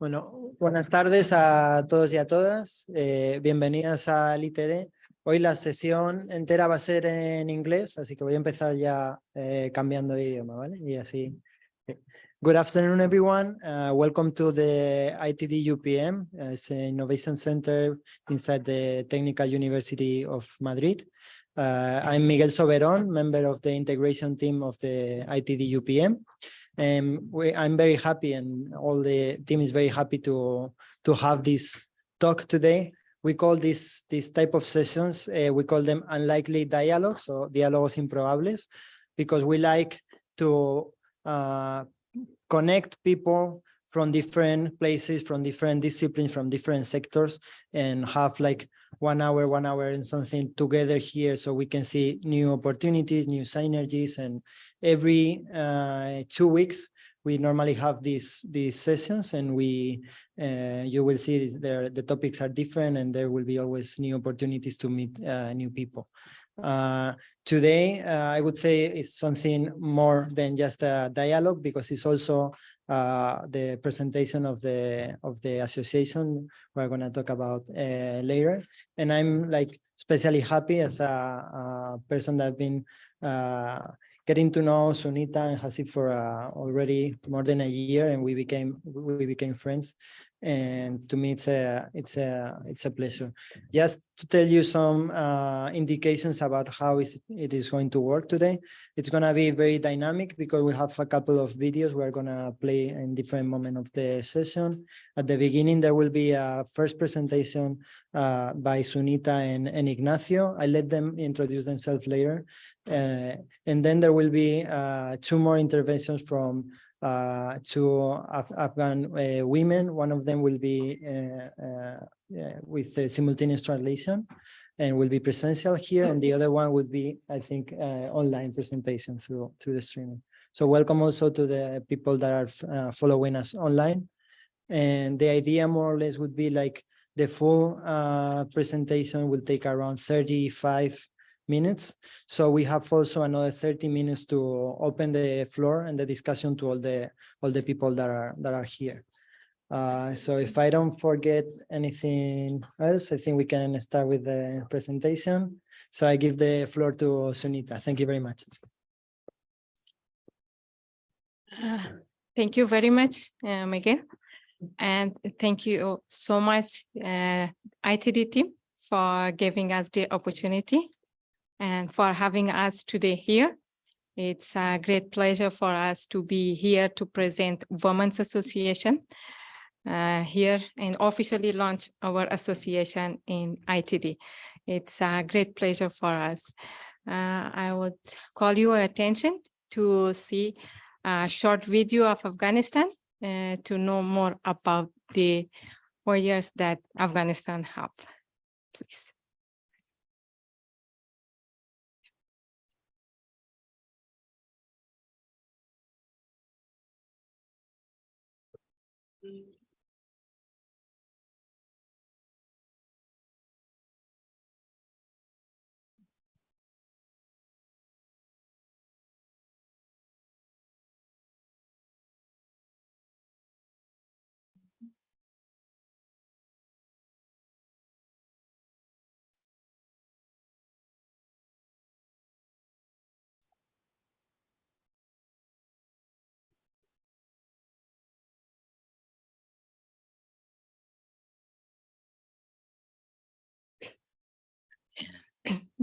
Bueno, buenas tardes a todos y a todas. Eh, bienvenidas al ITD. Hoy la sesión entera va a ser en inglés, así que voy a empezar ya eh, cambiando de idioma, ¿vale? Y así. Good afternoon, everyone. Uh, welcome to the ITD UPM. It's an innovation center inside the Technical University of Madrid. Uh, I'm Miguel Soberón, member of the integration team of the ITD UPM. And we, I'm very happy and all the team is very happy to, to have this talk today. We call this, this type of sessions, uh, we call them unlikely dialogues or diálogos improbables, because we like to uh, connect people from different places, from different disciplines, from different sectors, and have like one hour, one hour and something together here so we can see new opportunities, new synergies, and every uh, two weeks, we normally have these these sessions and we uh, you will see there the topics are different and there will be always new opportunities to meet uh, new people. Uh, today uh, i would say it's something more than just a dialogue because it's also uh, the presentation of the of the association we're going to talk about uh, later. And i'm like especially happy as a, a person that I've been uh, getting to know Sunita and Hasib for uh, already more than a year and we became we became friends and to me it's a it's a it's a pleasure. Just to tell you some uh, indications about how is it is going to work today. It's going to be very dynamic because we have a couple of videos. We're going to play in different moment of the session. At the beginning there will be a first presentation uh, by Sunita and, and Ignacio. I let them introduce themselves later. Uh, and then there will be uh, two more interventions from uh, to Af Afghan uh, women. One of them will be uh, with simultaneous translation and will be presential here. And the other one would be, I think, online presentation through, through the streaming. So welcome also to the people that are following us online. And the idea more or less would be like the full uh, presentation will take around 35 minutes. So we have also another 30 minutes to open the floor and the discussion to all the all the people that are that are here. Uh, so if I don't forget anything else, I think we can start with the presentation. So I give the floor to Sunita. Thank you very much. Uh, thank you very much, uh, Miguel. And thank you so much, uh, ITD team, for giving us the opportunity and for having us today here. It's a great pleasure for us to be here to present Women's Association uh, here and officially launch our association in ITD. It's a great pleasure for us. Uh, I would call your attention to see a short video of Afghanistan uh, to know more about the warriors that Afghanistan have, please.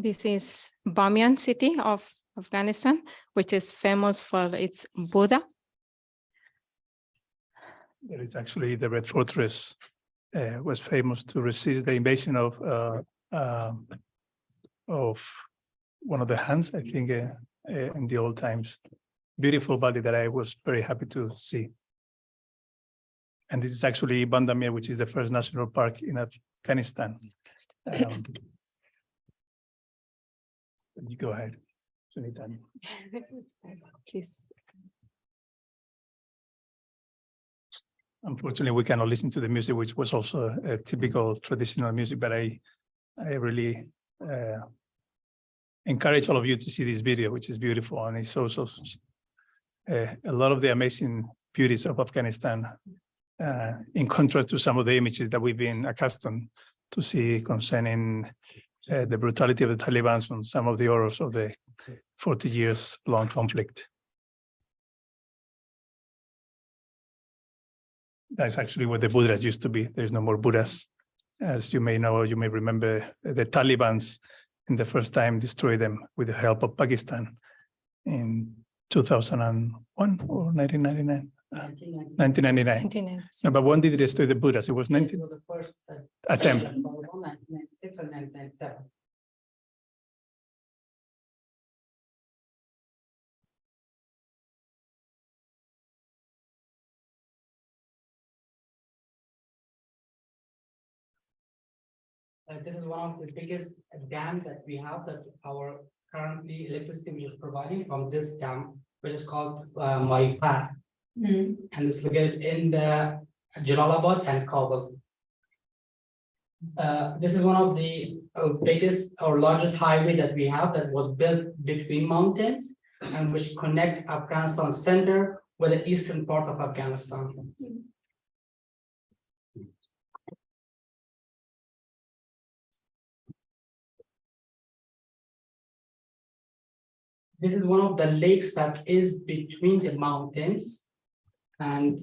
This is Bamiyan city of Afghanistan, which is famous for its Buddha. It's actually the Red Fortress uh, was famous to resist the invasion of uh, uh, of one of the Huns, I think, uh, uh, in the old times. Beautiful valley that I was very happy to see. And this is actually Bandamir, which is the first national park in Afghanistan. Um, you go ahead. Sunita. Please. Unfortunately, we cannot listen to the music, which was also a typical traditional music, but I, I really uh, encourage all of you to see this video, which is beautiful and it's also uh, a lot of the amazing beauties of Afghanistan, uh, in contrast to some of the images that we've been accustomed to see concerning uh, the brutality of the Taliban and some of the horrors of the 40 years long conflict. That's actually where the Buddhas used to be. There's no more Buddhas. As you may know, you may remember the Taliban's in the first time destroyed them with the help of Pakistan in 2001 or 1999. Uh, 1999. 29. No, but when did they destroy the Buddhas? It was 19 was the first uh, attempt. Nineteen ninety-six or nineteen ninety-seven. Uh, this is one of the biggest dam that we have that our currently electricity which is providing from this dam, which is called uh, Mahipar. And it's located in the Jalalabad and Kabul. Uh, this is one of the uh, biggest or largest highway that we have that was built between mountains and which connects Afghanistan center with the eastern part of Afghanistan. This is one of the lakes that is between the mountains. And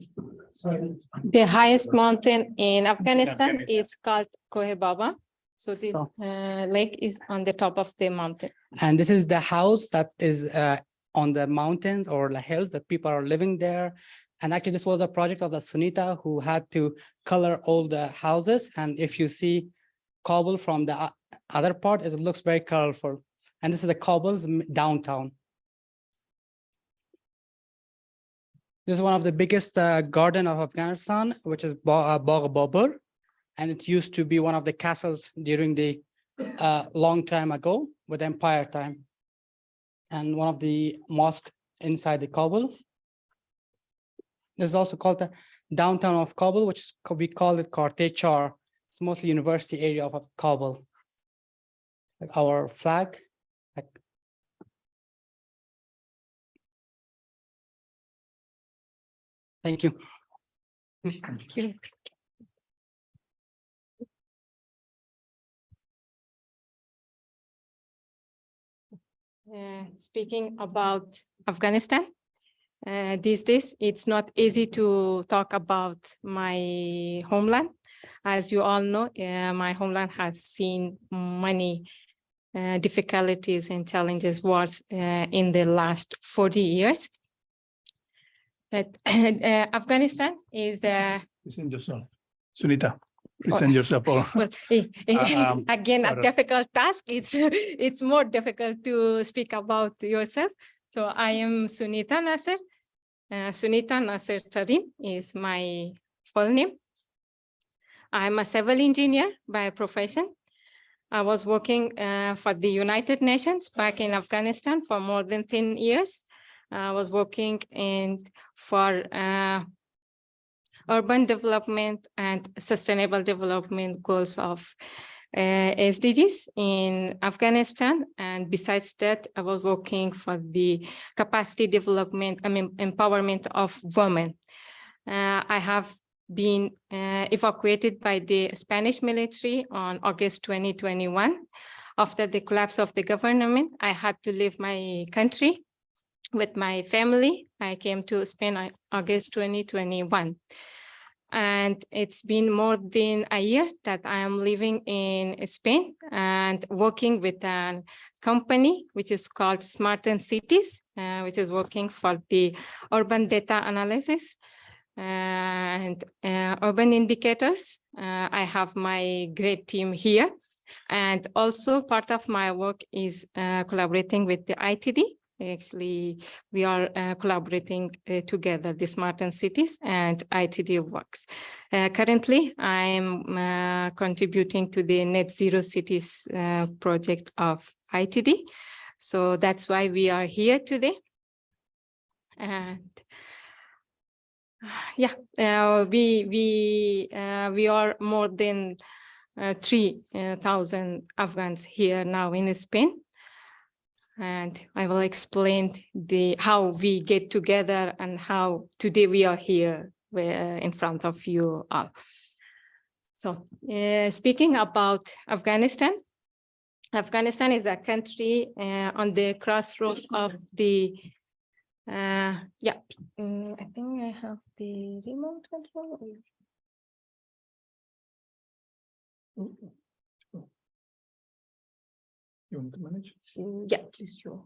sorry, The highest mountain in Afghanistan is called Kohe Baba. So this So- uh, lake is on the top of the mountain. And this is the house that is uh, on the mountains or the hills that people are living there. And actually, this was a project of the Sunita who had to color all the houses. And if you see Kabul from the other part, it looks very colorful. And this is the Kabul's downtown. This is one of the biggest uh, garden of Afghanistan, which is uh, Bagh Babur. And it used to be one of the castles during the uh, long time ago with empire time. And one of the mosque inside the Kabul. This is also called the downtown of Kabul, which is, we call it Karte Char. It's mostly university area of Kabul. Our flag. Thank you. Thank Uh, Speaking about Afghanistan, uh, these days, it's not easy to talk about my homeland. As you all know, uh, my homeland has seen many uh, difficulties and challenges wars uh, in the last 40 years. But uh, Afghanistan is uh, Present yourself. Sunita, present yourself or well, eh, eh, um, again, a difficult task. It's it's more difficult to speak about yourself. So I am Sunita Nasser. Uh, Sunita Nasser Tarim is my full name. I'm a civil engineer by profession. I was working uh, for the United Nations back in Afghanistan for more than 10 years. I was working in for uh, urban development and sustainable development goals of uh, SDGs in Afghanistan. And besides that, I was working for the capacity development, I mean, empowerment of women. Uh, I have been uh, evacuated by the Spanish military on August 2021. After the collapse of the government, I had to leave my country with my family. I came to Spain August 2021. And it's been more than a year that I am living in Spain and working with a company which is called Smarten Cities, uh, which is working for the urban data analysis and uh, urban indicators. Uh, I have my great team here. And also part of my work is uh, collaborating with the ITD. Actually, we are uh, collaborating uh, together, the Smarten Cities and ITD works. Uh, currently, I'm uh, contributing to the Net Zero Cities uh, project of ITD. So that's why we are here today. And yeah, uh, we we we are more than uh, three thousand Afghans here now in Spain. And I will explain the how we get together and how today we are here in front of you all. So uh, speaking about Afghanistan, Afghanistan is a country uh, on the crossroad of the uh, yeah, mm, I think I have the remote control. You want to manage? Mm, Yeah, please show.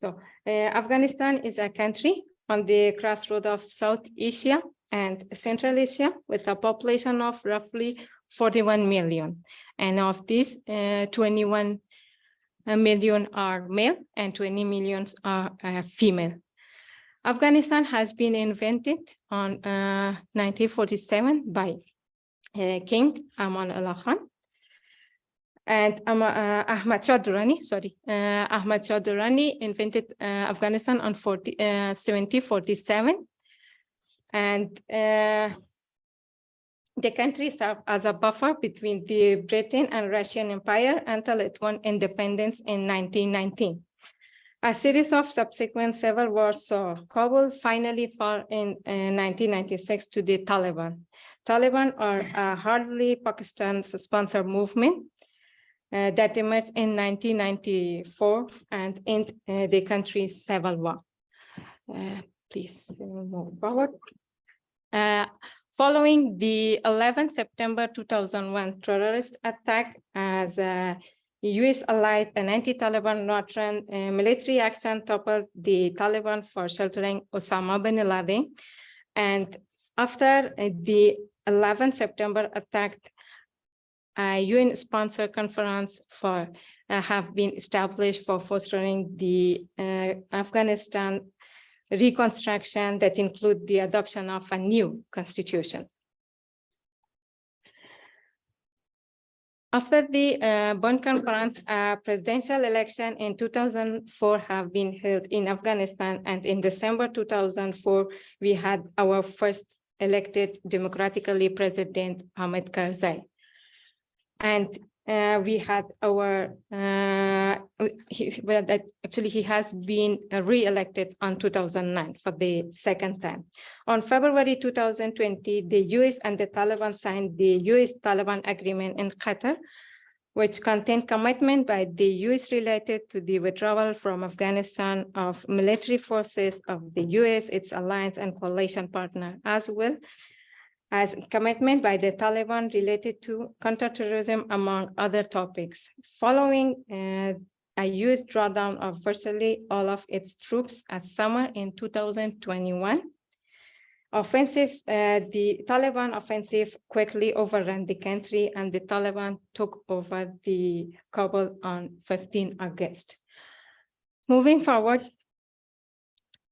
So uh, Afghanistan is a country on the crossroad of South Asia and Central Asia with a population of roughly 41 million. And of this, uh, 21 million are male and 20 million are uh, female. Afghanistan has been invented on uh, 1947 by uh, King Amanullah Khan and um, uh, Ahmad Shah Durrani, sorry, uh, Ahmad Durrani invented uh, Afghanistan on 40, uh, 1747. And uh, the country served as a buffer between the Britain and Russian Empire until it won independence in 1919. A series of subsequent civil wars saw Kabul finally fall in uh, 1996 to the Taliban. Taliban are a hardly Pakistan-sponsored movement uh, that emerged in 1994 and in uh, the country's civil war. Uh, please move forward. Uh, following the 11 September 2001 terrorist attack as a US allied and anti-Taliban Northern uh, military action toppled the Taliban for sheltering Osama bin Laden. And after uh, the 11 September attack, a UN sponsored conference for uh, have been established for fostering the uh, Afghanistan reconstruction that include the adoption of a new constitution. After the uh, Bonn conference, a presidential election in 2004 have been held in Afghanistan and in December 2004, we had our first elected democratically president Hamid Karzai. And uh, we had our, uh, he, well, that actually he has been re-elected on 2009 for the second time. On February 2020, the US and the Taliban signed the US-Taliban agreement in Qatar, which contained commitment by the US related to the withdrawal from Afghanistan of military forces of the US, its alliance and coalition partner as well as commitment by the Taliban related to counterterrorism, among other topics. Following uh, a US drawdown of virtually all of its troops at summer in 2021, offensive, uh, the Taliban offensive quickly overran the country and the Taliban took over the Kabul on 15 August. Moving forward,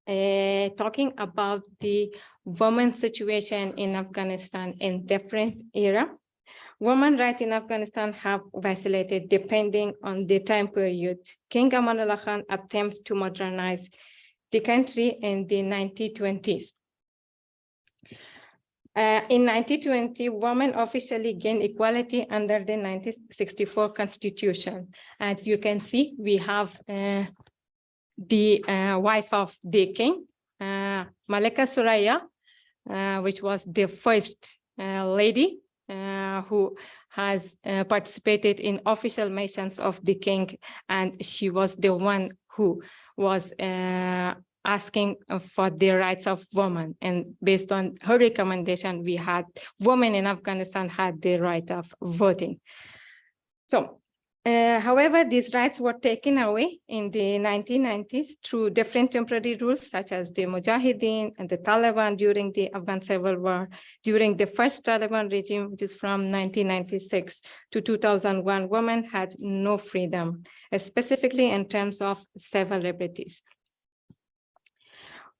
uh, talking about the women situation in Afghanistan in different era. Women rights in Afghanistan have vacillated depending on the time period. King Amanullah Khan attempted to modernize the country in the 1920s. Uh, in 1920, women officially gained equality under the 1964 constitution. As you can see, we have uh, the uh, wife of the king, uh, Malika Suraya, which was the first uh, lady uh, who has uh, participated in official missions of the king, and she was the one who was uh, asking for the rights of women. And based on her recommendation, we had women in Afghanistan had the right of voting. So uh, however, these rights were taken away in the 1990s through different temporary rules, such as the Mujahideen and the Taliban during the Afghan Civil War. During the first Taliban regime, which is from 1996 to 2001, women had no freedom, uh, specifically in terms of civil liberties.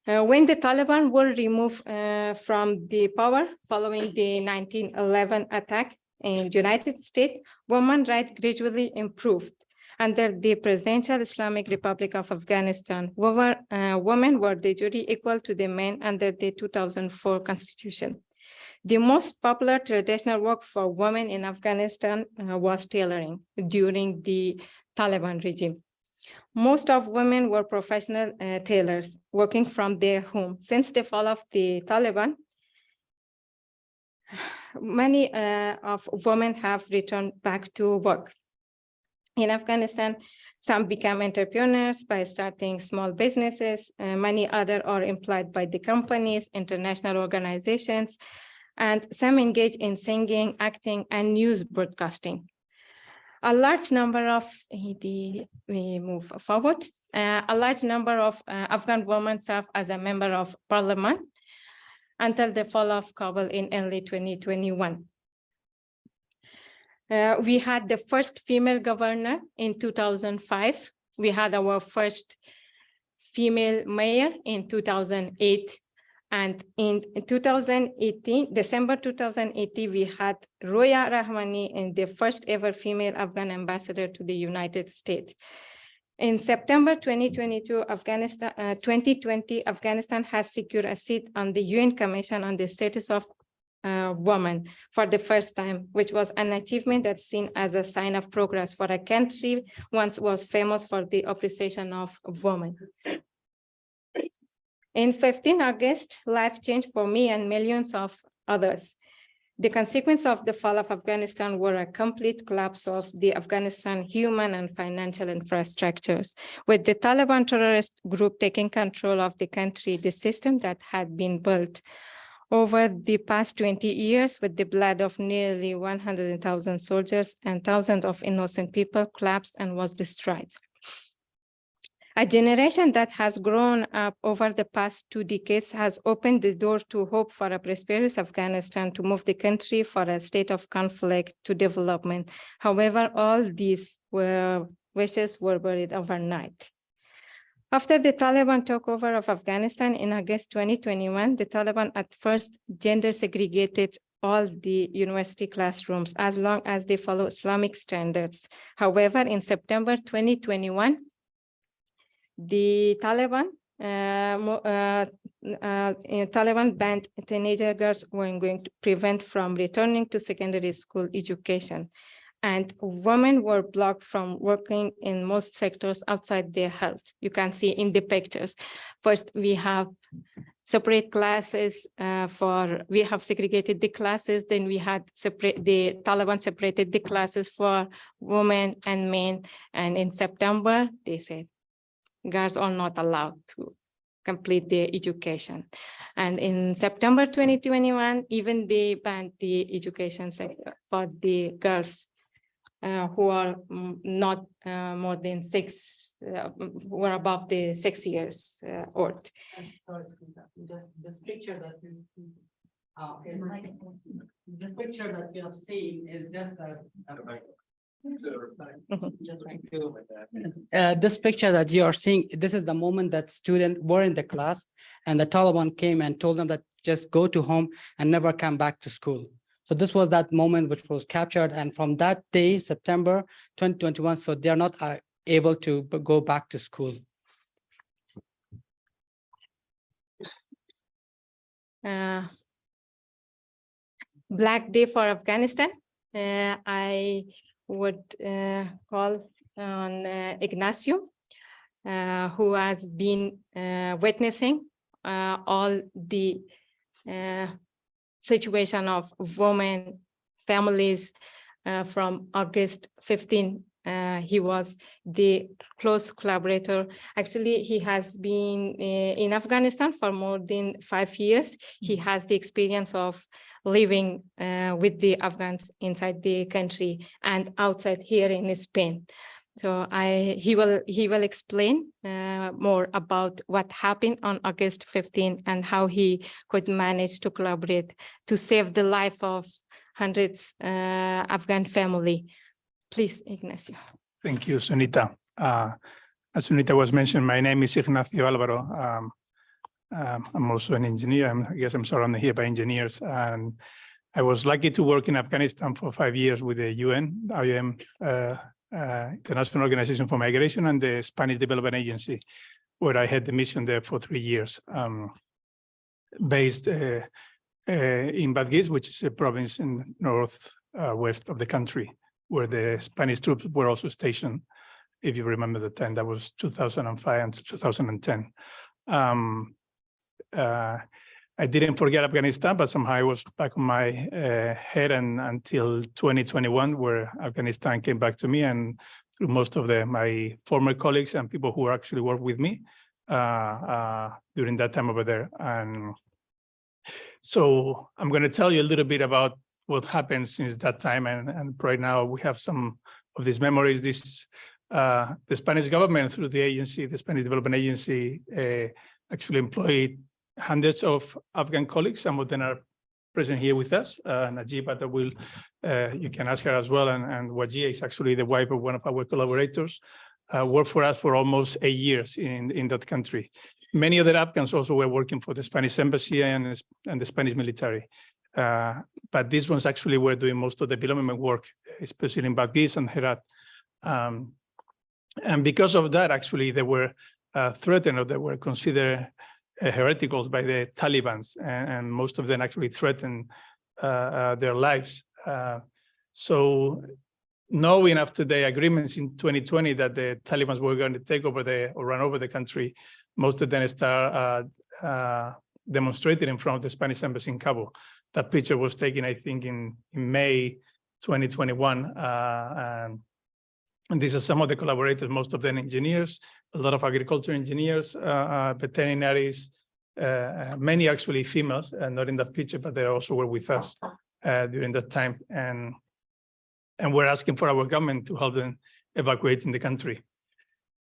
Uh, when the Taliban were removed uh, from the power following the 1911 attack, in United States, women rights gradually improved. Under the Presidential Islamic Republic of Afghanistan, women, uh, women were de jure equal to the men under the 2004 constitution. The most popular traditional work for women in Afghanistan uh, was tailoring during the Taliban regime. Most of women were professional uh, tailors working from their home. Since the fall of the Taliban, many uh, of women have returned back to work. In Afghanistan, some become entrepreneurs by starting small businesses. Uh, many other are employed by the companies, international organizations, and some engage in singing, acting, and news broadcasting. A large number of, the, we move forward, Uh, a large number of uh, Afghan women serve as a member of parliament until the fall of Kabul in early 2021. Uh, we had the first female governor in 2005. We had our first female mayor in 2008. And in 2018, December 2018, we had Roya Rahmani in the first ever female Afghan ambassador to the United States. In September 2022, Afghanistan, uh, 2020, Afghanistan has secured a seat on the UN Commission on the Status of uh, Women for the first time, which was an achievement that's seen as a sign of progress for a country once was famous for the appreciation of women. In 15 August, life changed for me and millions of others. The consequence of the fall of Afghanistan were a complete collapse of the Afghanistan human and financial infrastructures. With the Taliban terrorist group taking control of the country, the system that had been built over the past 20 years with the blood of nearly 100,000 soldiers and thousands of innocent people collapsed and was destroyed. A generation that has grown up over the past two decades has opened the door to hope for a prosperous Afghanistan to move the country for a state of conflict to development. However, all these were wishes were buried overnight. After the Taliban took over of Afghanistan in August 2021, the Taliban at first gender segregated all the university classrooms as long as they follow Islamic standards. However, in September 2021, the Taliban uh, uh, uh, Taliban banned teenager girls were going to prevent from returning to secondary school education. And women were blocked from working in most sectors outside their health. You can see in the pictures. First, we have separate classes uh, for, we have segregated the classes, then we had separate, the Taliban separated the classes for women and men. And in September, they said, girls are not allowed to complete their education. And in September 2021, even they banned the education sector for the girls uh, who are mm, not uh, more than six, uh, who are above the six years uh, old. This, this picture that you, uh, this picture that you have seen is just a. Just like to- Uh, this picture that you are seeing, this is the moment that students were in the class and the Taliban came and told them that just go to home and never come back to school. So this was that moment which was captured and from that day, September 2021, so they are not uh, able to go back to school. uh, Black Day for Afghanistan. Uh, I would uh, call on uh, Ignacio, uh, who has been witnessing all the situation of women, families from August 15 uh, he was the close collaborator. Actually, he has been uh, in Afghanistan for more than five years. He has the experience of living uh, with the Afghans inside the country and outside here in Spain. So I, he will, he will explain uh, more about what happened on August 15 and how he could manage to collaborate to save the life of hundreds uh, Afghan family. Please, Ignacio. Thank you, Sunita. Uh, As Sunita was mentioned, my name is Ignacio Alvaro. Um, um, I'm also an engineer. I'm- I guess I'm surrounded here by engineers. And I was lucky to work in Afghanistan for five years with the UN, IOM, uh, uh, International Organization for Migration and the Spanish Development Agency, where I had the mission there for three years. um, Based uh, uh, in Badghis, which is a province in northwest of the country where the Spanish troops were also stationed. if you remember the time, that was two thousand and five and two thousand and ten. Um, uh, I didn't forget Afghanistan, but somehow it was back on my uh, head and until 2021, where Afghanistan came back to me and through most of the my former colleagues and people who actually worked with me uh, uh, during that time over there. And so I'm going to tell you a little bit about what happened since that time. And, and right now we have some of these memories. This uh, the Spanish government through the agency, the Spanish Development Agency, uh, actually employed hundreds of Afghan colleagues. Some of them are present here with us. Uh, Najiba, that will, uh, you can ask her as well. And, and Wajia is actually the wife of one of our collaborators, uh, worked for us for almost eight years in, in that country. Many other Afghans also were working for the Spanish embassy and, and the Spanish military. Uh, but these ones actually were doing most of the development work, especially in Badghis and Herat. Um, and because of that, actually, they were uh, threatened or they were considered uh, hereticals by the Taliban's, and, and most of them actually threatened uh, uh, their lives. Uh, so knowing after the agreements in 2020 that the Taliban's were going to take over the or run over the country, most of them start demonstrating in front of the Spanish embassy in Kabul. That picture was taken, I think, in, in May 2021. Uh, and, and these are some of the collaborators, most of them engineers, a lot of agriculture engineers, uh, uh, veterinaries, many actually females, not in that picture, but they also were with us during that time. And, and we're asking for our government to help them evacuate in the country.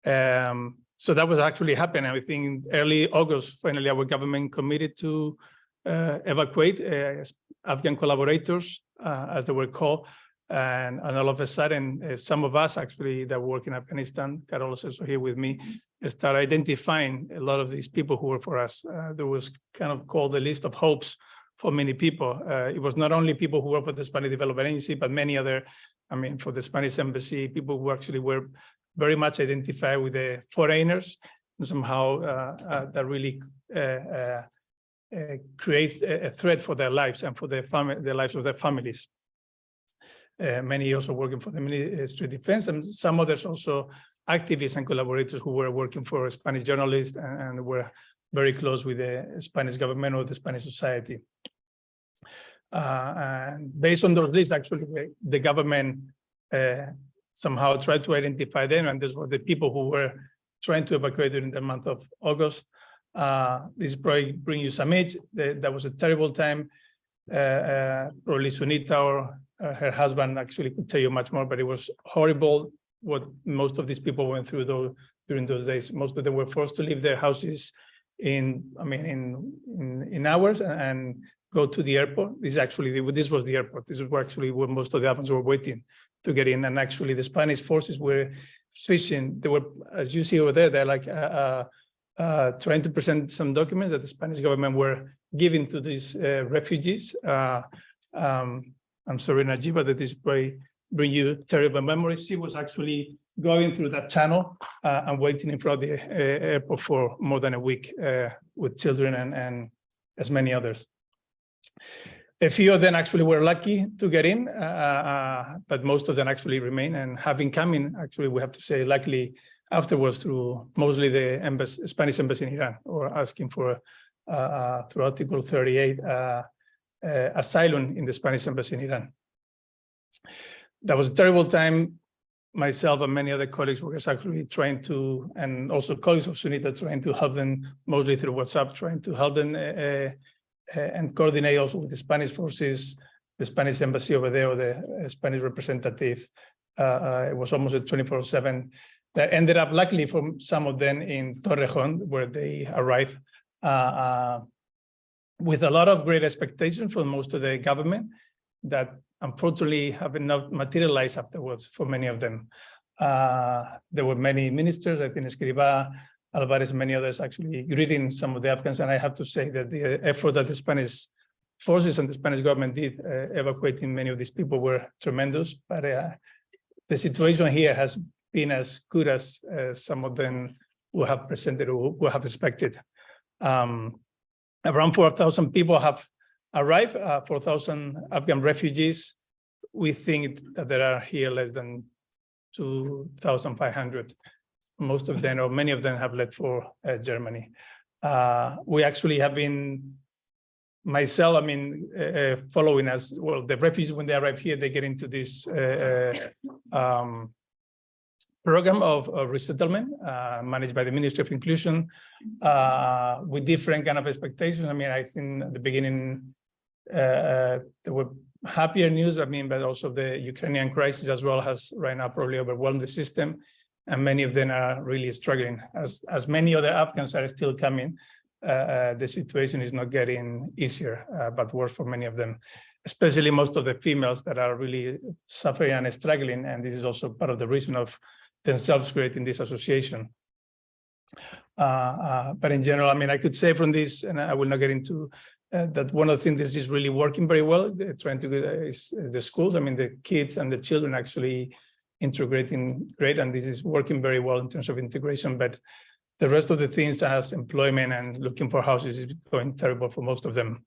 Um, so that was actually happening. I think early August, finally, our government committed to evacuate uh, Afghan collaborators, uh, as they were called. And, and all of a sudden, uh, some of us actually that work in Afghanistan, Carol is also here with me, start identifying a lot of these people who were for us. Uh, there was kind of called the list of hopes for many people. Uh, it was not only people who work for the Spanish Development Agency, but many other, I mean, for the Spanish Embassy, people who actually were very much identified with the foreigners and somehow uh, uh, that really uh, creates a, a threat for their lives and for their family, the lives of their families. Uh, many also working for the Ministry of Defense and some others also activists and collaborators who were working for Spanish journalists and, and were very close with the Spanish government or the Spanish society. Uh, and based on those lists, actually, the government uh, somehow tried to identify them, and these were the people who were trying to evacuate during the month of August. Uh, this probably bring you some age. That, was a terrible time. Uh, uh, probably Sunita or uh, her husband actually could tell you much more, but it was horrible what most of these people went through though during those days. Most of them were forced to leave their houses in, I mean, in in, in hours and, and go to the airport. This actually, this was the airport. This is actually where most of the Afghans were waiting to get in. And actually the Spanish forces were switching. They were, as you see over there, they're like uh, uh, uh, trying to present some documents that the Spanish government were giving to these uh, refugees. Uh, um, I'm sorry, Najiba, that this may bring you terrible memories. She was actually going through that channel uh, and waiting in front of the airport for more than a week with children and, and as many others. A few of them actually were lucky to get in, uh, but most of them actually remain and having come in, actually, we have to say, luckily, afterwards through mostly the embassy, Spanish embassy in Iran or asking for uh, uh, through Article 38 uh, uh, asylum in the Spanish embassy in Iran. That was a terrible time. Myself and many other colleagues were actually trying to, and also colleagues of Sunita trying to help them, mostly through WhatsApp, trying to help them uh, and coordinate also with the Spanish forces, the Spanish embassy over there, or the Spanish representative. Uh, it was almost a 24 seven that ended up luckily for some of them in Torrejon, where they arrived uh, uh, with a lot of great expectations for most of the government that unfortunately have not materialized afterwards for many of them. Uh, there were many ministers, I think Escrivá, Albares, many others actually greeting some of the Afghans. And I have to say that the effort that the Spanish forces and the Spanish government did uh, evacuating many of these people were tremendous. But uh, the situation here has been as good as uh, some of them who have presented or who have expected. Um, around 4,000 people have arrived, uh, 4,000 Afghan refugees. We think that there are here less than two thousand five hundred. Most of them, or many of them have left for uh, Germany. Uh, we actually have been myself, I mean, uh, uh, following us, well, the refugees, when they arrive here, they get into this uh, uh, um, program of, of resettlement uh, managed by the Ministry of Inclusion uh, with different kind of expectations. I mean, I think at the beginning, uh, there were happier news, I mean, but also the Ukrainian crisis as well has right now probably overwhelmed the system. And many of them are really struggling as, as many other Afghans are still coming uh, uh, the situation is not getting easier, uh, but worse for many of them, especially most of the females that are really suffering and struggling. And this is also part of the reason of themselves creating this association. Uh, uh, but in general, I mean, I could say from this, and I will not get into uh, that one of the things this is really working very well, trying to is the schools. I mean, the kids and the children actually integrating great, and this is working very well in terms of integration. But the rest of the things as employment and looking for houses is going terrible for most of them.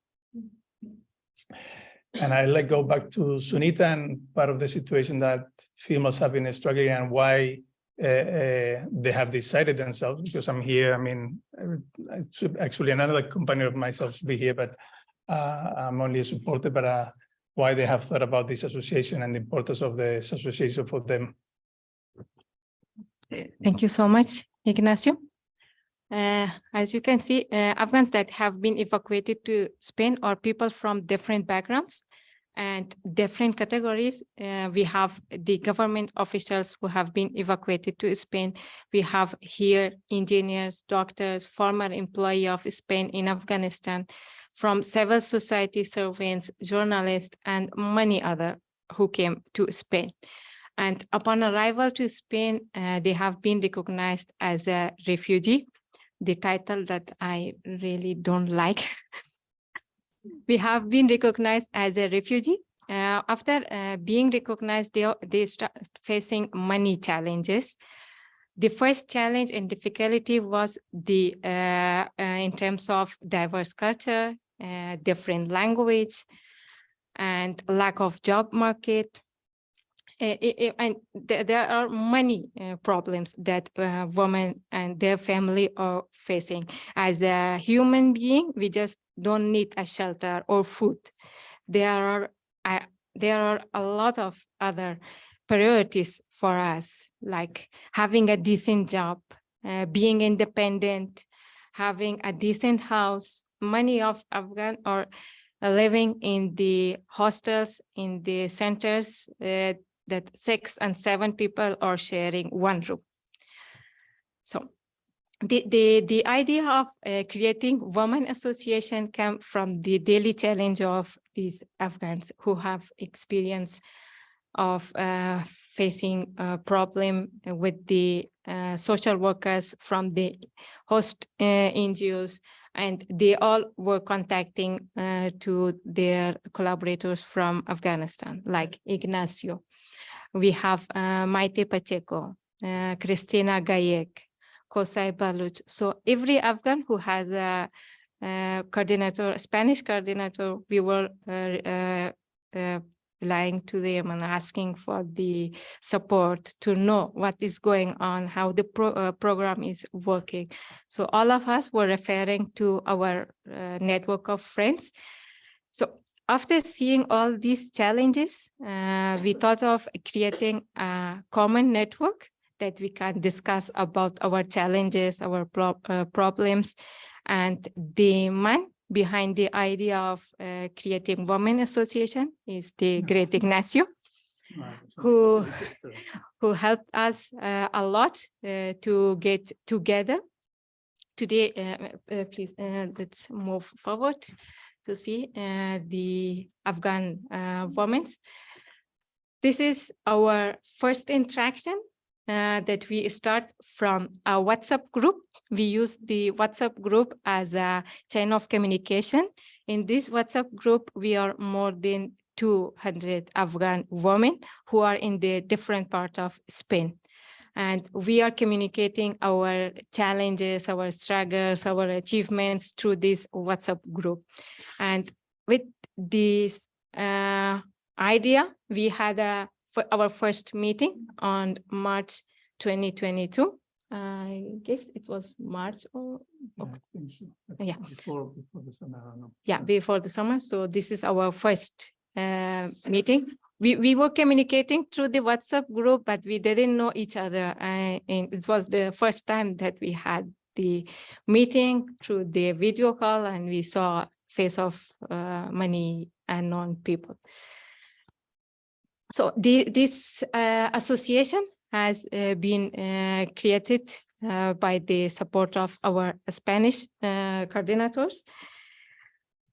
And I let go back to Sunita and part of the situation that females have been struggling and why uh, uh, they have decided themselves because I'm here. I mean, actually another company of myself should be here, but uh, I'm only a supporter, but uh, why they have thought about this association and the importance of this association for them. Thank you so much, Ignacio. Uh, as you can see, uh, Afghans that have been evacuated to Spain are people from different backgrounds and different categories. Uh, we have the government officials who have been evacuated to Spain. We have here engineers, doctors, former employee of Spain in Afghanistan, from civil society servants, journalists, and many other who came to Spain. And upon arrival to Spain, uh, they have been recognized as a refugee the title that I really don't like. we have been recognized as a refugee. Uh, after uh, being recognized, they, they start facing many challenges. The first challenge and difficulty was the uh, uh in terms of diverse culture, uh, different language, and lack of job market, and th there are many uh, problems that uh, women and their family are facing. As a human being, we just don't need a shelter or food. There are uh, there are a lot of other priorities for us, like having a decent job, uh, being independent, having a decent house. Many of Afghan are living in the hostels, in the centers, uh, that six and seven people are sharing one room. So the, the, the idea of uh, creating women association came from the daily challenge of these Afghans who have experience of uh, facing a problem with the uh, social workers from the host uh, NGOs and they all were contacting uh, to their collaborators from Afghanistan, like Ignacio we have uh, Maite Pacheco, uh, Christina Gayek, Kosai Baluch. So every Afghan who has a, a coordinator, a Spanish coordinator, we were uh, uh, uh, lying to them and asking for the support to know what is going on, how the pro uh, program is working. So all of us were referring to our uh, network of friends. So after seeing all these challenges, uh, we thought of creating a common network that we can discuss about our challenges, our pro uh, problems, and the man behind the idea of uh, creating Women Association is the great Ignacio, who, who helped us uh, a lot uh, to get together. Today, uh, please, let's move forward to see uh, the Afghan uh, women. This is our first interaction uh, that we start from a WhatsApp group. We use the WhatsApp group as a chain of communication. In this WhatsApp group, we are more than 200 Afghan women who are in the different part of Spain and we are communicating our challenges, our struggles, our achievements through this WhatsApp group. And with this uh, idea, we had a for our first meeting on March 2022. I guess it was March or Yeah, so. Yeah. Before, before the summer, I yeah, before the summer. So this is our first uh, meeting. We, we were communicating through the WhatsApp group, but we didn't know each other. Uh, and it was the first time that we had the meeting through the video call and we saw face of uh, many unknown people. So the, this uh, association has uh, been uh, created uh, by the support of our Spanish coordinators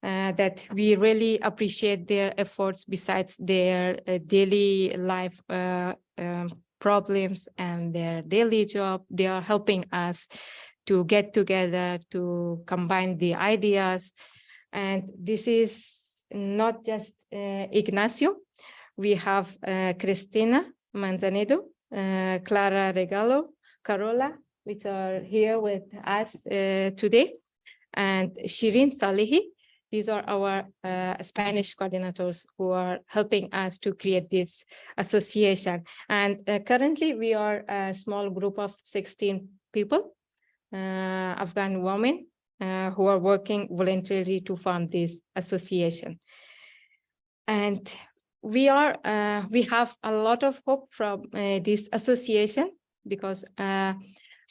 uh, that we really appreciate their efforts besides their uh, daily life uh, um, problems and their daily job. They are helping us to get together, to combine the ideas. And this is not just uh, Ignacio. We have uh, Cristina Manzanedo, uh, Clara Regalo, Carola, which are here with us today, and Shirin Salihi. These are our uh, Spanish coordinators who are helping us to create this association. And uh, currently we are a small group of 16 people, uh, Afghan women uh, who are working voluntarily to form this association. And we are, uh, we have a lot of hope from this association because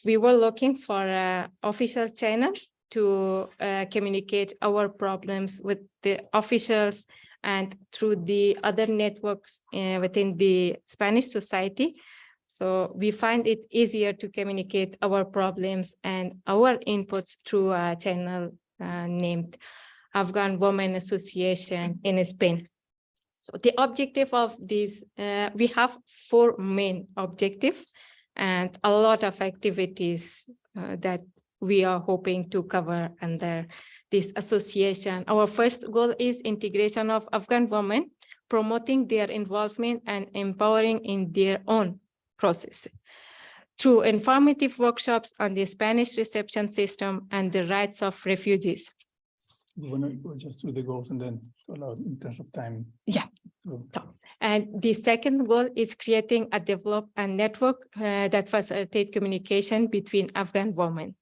we were looking for an official channel to uh, communicate our problems with the officials and through the other networks uh, within the Spanish society. So we find it easier to communicate our problems and our inputs through a channel uh, named Afghan Women Association in Spain. So the objective of this, uh, we have four main objectives and a lot of activities uh, that we are hoping to cover under this association. Our first goal is integration of Afghan women, promoting their involvement and empowering in their own process through informative workshops on the Spanish reception system and the rights of refugees. We want to go just through the goals and then allow in terms of time. Yeah. to- And the second goal is creating a develop a network uh, that facilitate communication between Afghan women.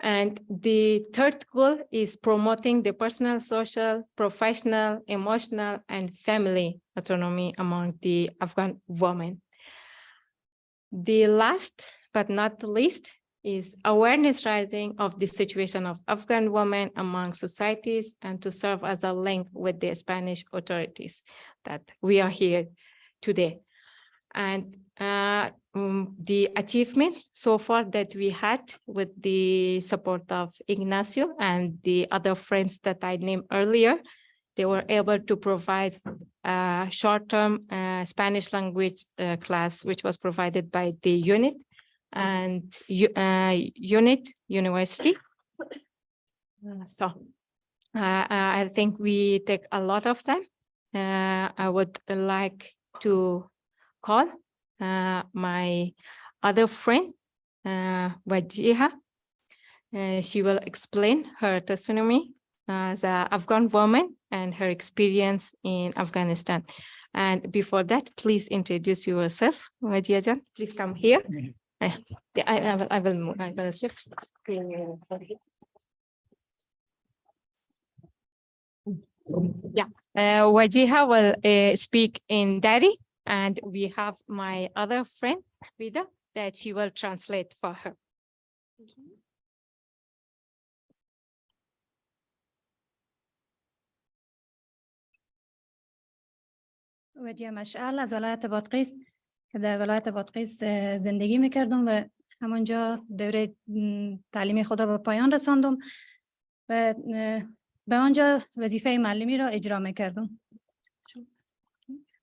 And the third goal is promoting the personal, social, professional, emotional, and family autonomy among the Afghan women. The last but not the least is awareness rising of the situation of Afghan women among societies and to serve as a link with the Spanish authorities that we are here today. And uh, um, the achievement so far that we had with the support of Ignacio and the other friends that I named earlier, they were able to provide a short-term uh, Spanish language uh, class, which was provided by the unit and uh, unit university. Uh, So uh, I think we take a lot of. Uh, I would like to call uh, my other friend, uh, Wajiha. Uh, she will explain her testimony as a Afghan woman and her experience in Afghanistan. And before that, please introduce yourself, Wajiha Jan. Please come here. Uh, I, I will, I will, I will shift. Yeah, uh, Wajiha will uh, speak in Dari and we have my other friend, Vida, that she will translate for her. وجه مشعل از ولایت بادغیس که در ولایت بادغیس اه، زندگی می‌کردم و همانجا دوره تعلیمی خود را به پایان رساندم و به آنجا وظیفه معلمی را اجرا می‌کردم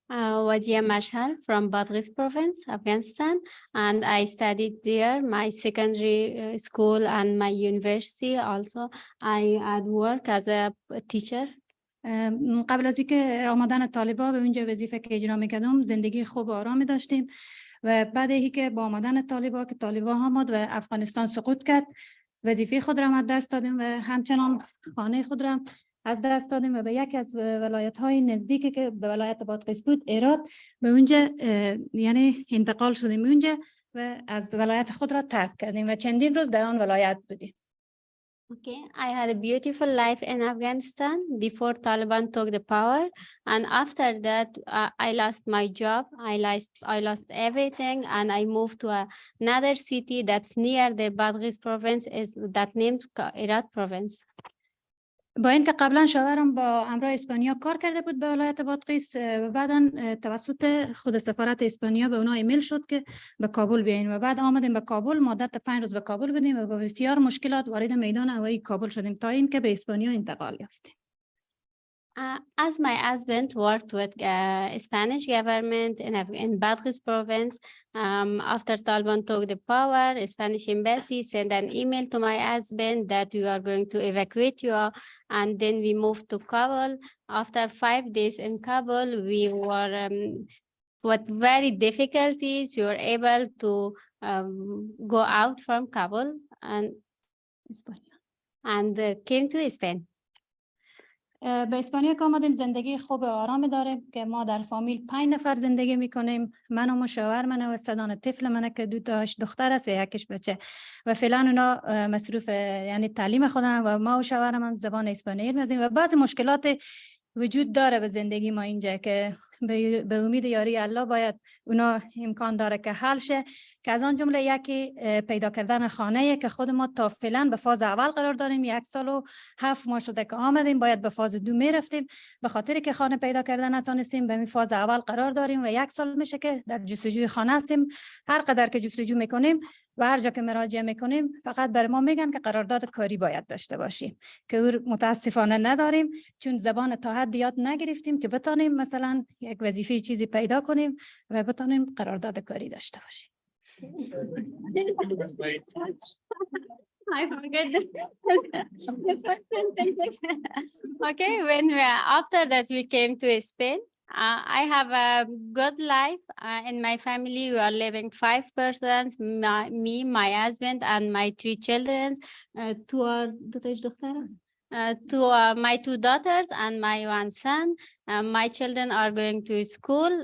Uh, Wajia Mashhar from Badghis province, Afghanistan, and I studied there my secondary uh, school and my university also. I had work as a teacher. م، قبل از اینکه آمدن طالبا به اونجا وظیفه که اجرا می‌کردم زندگی خوب و آرامی داشتیم و بعد ای که با آمدن طالبا که طالبا آمد و افغانستان سقوط کرد وظیفه خود را دست دادیم و همچنان خانه خود را از دست دادیم و به یکی از ولایت های نزدیکی که به ولایت بود ایراد به اونجا یعنی انتقال شدیم اونجا و از ولایت خود را ترک کردیم و چندین روز در آن ولایت بودیم Okay, I had a beautiful life in Afghanistan before Taliban took the power. And after that, uh, I lost my job. I lost, I lost everything. And I moved to another city that's near the Badghis province is that named Herat province. با اینکه قبلا شوهرم با همراه اسپانیا کار کرده بود به ولایت بادغیس و بعدا توسط خود سفارت اسپانیا به اونا ایمیل شد که به کابل بیاین و بعد آمدیم به کابل مدت پنج روز به کابل بودیم و با بسیار مشکلات وارد میدان هوایی کابل شدیم تا اینکه به اسپانیا انتقال یافتیم. Uh, as my husband worked with uh, Spanish government in, in province, um, after Taliban took the power, Spanish embassy sent an email to my husband that we are going to evacuate you. And then we moved to Kabul. After five days in Kabul, we were um, with very difficulties, we were able to um, go out from Kabul and and uh, came to Spain. به اسپانیا که آمدیم زندگی خوب و آرامی داریم که ما در فامیل پنج نفر زندگی می‌کنیم. من و شوهر من و سدان طفل منه که دو تاش دختر است و یکیش بچه. و فعلا اونا مصروف یعنی تعلیم خودن و ما و شوهرم هم زبان اسپانیایی میزیم و بعضی مشکلات وجود داره به زندگی ما اینجا که به امید یاری الله باید اونا امکان داره که حل شه که از آن جمله یکی پیدا کردن خانه که خود ما تا فعلا به فاز اول قرار داریم یک سال و هفت ماه شده که آمدیم باید به فاز دو می رفتیم به خاطر که خانه پیدا کردن نتونستیم به می فاز اول قرار داریم و یک سال میشه که در جستجوی خانه هستیم. هر قدر که جستجو می‌کنیم و هر جا که مراجعه می‌کنیم فقط بر ما میگن که قرارداد کاری باید داشته باشیم که او متاسفانه نداریم چون زبان تا حد یاد نگرفتیم که بتانیم مثلا یک وظیفه چیزی پیدا کنیم و بتانیم قرارداد کاری داشته باشیم I forget the first. Okay, when we, after that we came to Spain. Uh, I have a good life. Uh, in my family, we are living five persons, my, me, my husband, and my three children. Uh, two to uh, my two daughters and my one son. Uh, my children are going to school.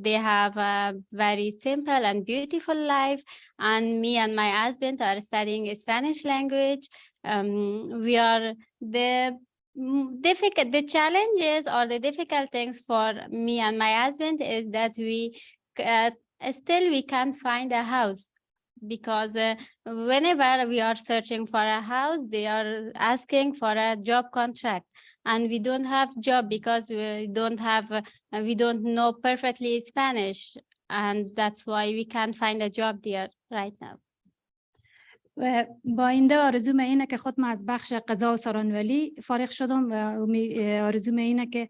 They have a very simple and beautiful life. And me and my husband are studying Spanish language. Um, we are the difficult, the challenges or the difficult things for me and my husband is that we uh, still we can't find a house because uh, whenever we are searching for a house, they are asking for a job contract. And we don't have job because we don't have, uh, we don't know perfectly Spanish. And that's why we can't find a job there right now. و با آینده آرزوم اینه که خودم از بخش قضا و سرانولی فارغ شدم و آرزوم اینه که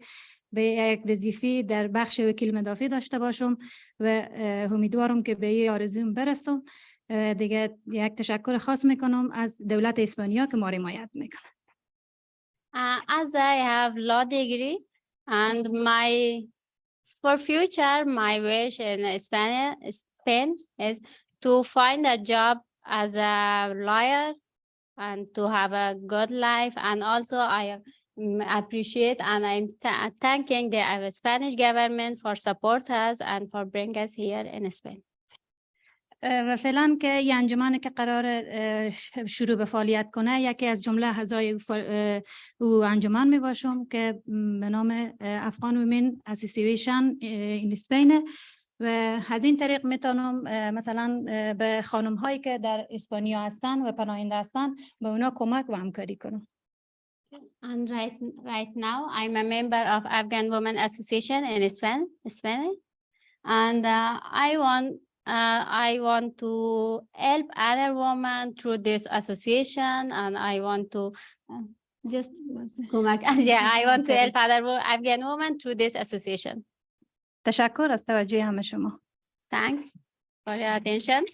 به یک وظیفه در بخش وکیل مدافع داشته باشم و امیدوارم که به این آرزوم برسم. دیگه یک تشکر خاص می‌کنم از دولت اسپانیا که ما حمایت می‌کنه. Uh, as I have law degree and my, for future, my wish in Spain, Spain is to find a job as a lawyer and to have a good life. And also I mm, appreciate and I'm tha- thanking the uh, Spanish government for support us and for bring us here in Spain. و فعلا که یه انجمنی که قرار شروع به فعالیت کنه یکی از جمله اعضای او انجمن می باشم که به نام افغان ویمن اسوسییشن این اسپین و از این طریق میتونم اه، مثلا اه، به خانم هایی که در اسپانیا هستن و پناهنده هستن به اونا کمک و همکاری کنم And right, right now, I'm a member of Afghan Women Association in Spain, Spain. And uh, I want, uh, I want to help other women through this association and I want to uh, just go back. Yeah, I want to help other wo- Afghan women through this association. تشکر از توجه همه شما Thanks for your attention.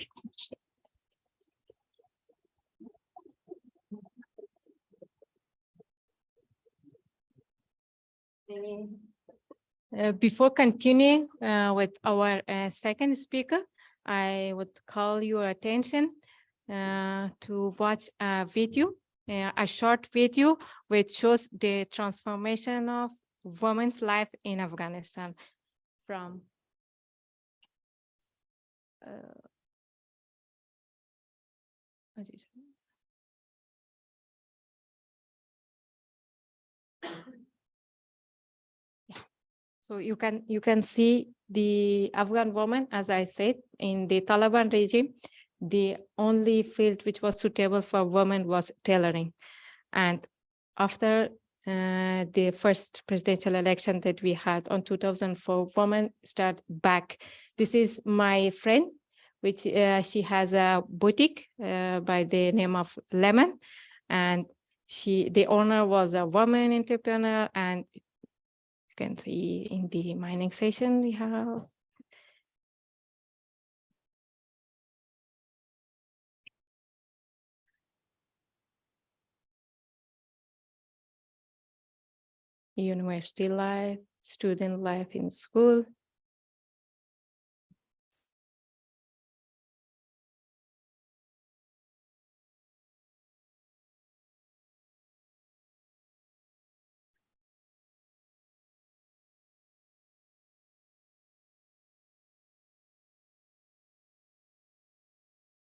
Uh, Before continuing uh, with our uh, second speaker, I would call your attention uh, to watch a video uh, a short video which shows the transformation of women's life in Afghanistan from uh? Yeah. So you can you can see the Afghan woman, as I said, in the Taliban regime, the only field which was suitable for women was tailoring. And after uh, the first presidential election that we had on 2004, women start back. This is my friend, which uh, she has a boutique uh, by the name of Lemon. And she, the owner was a woman entrepreneur and you can see in the mining station we have university life, student life in school.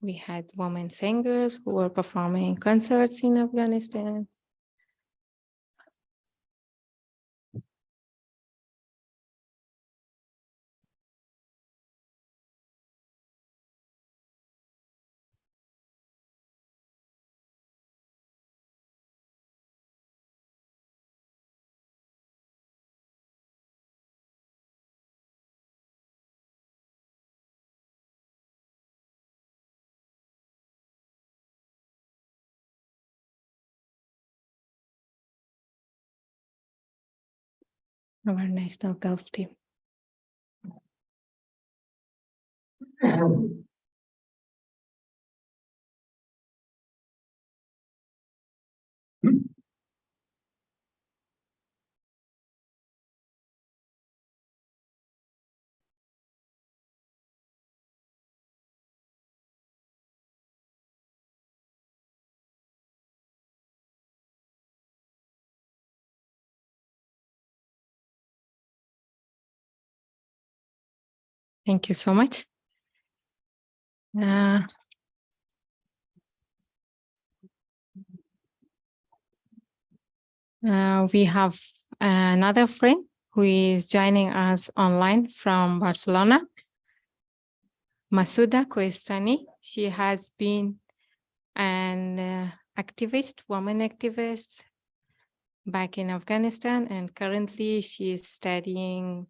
We had women singers who were performing concerts in Afghanistan. Our national golf team. Thank you so much. Uh, uh, we have another friend who is joining us online from Barcelona. Masuda Kohistani. She has been an uh, activist, woman activist back in Afghanistan, and currently she is studying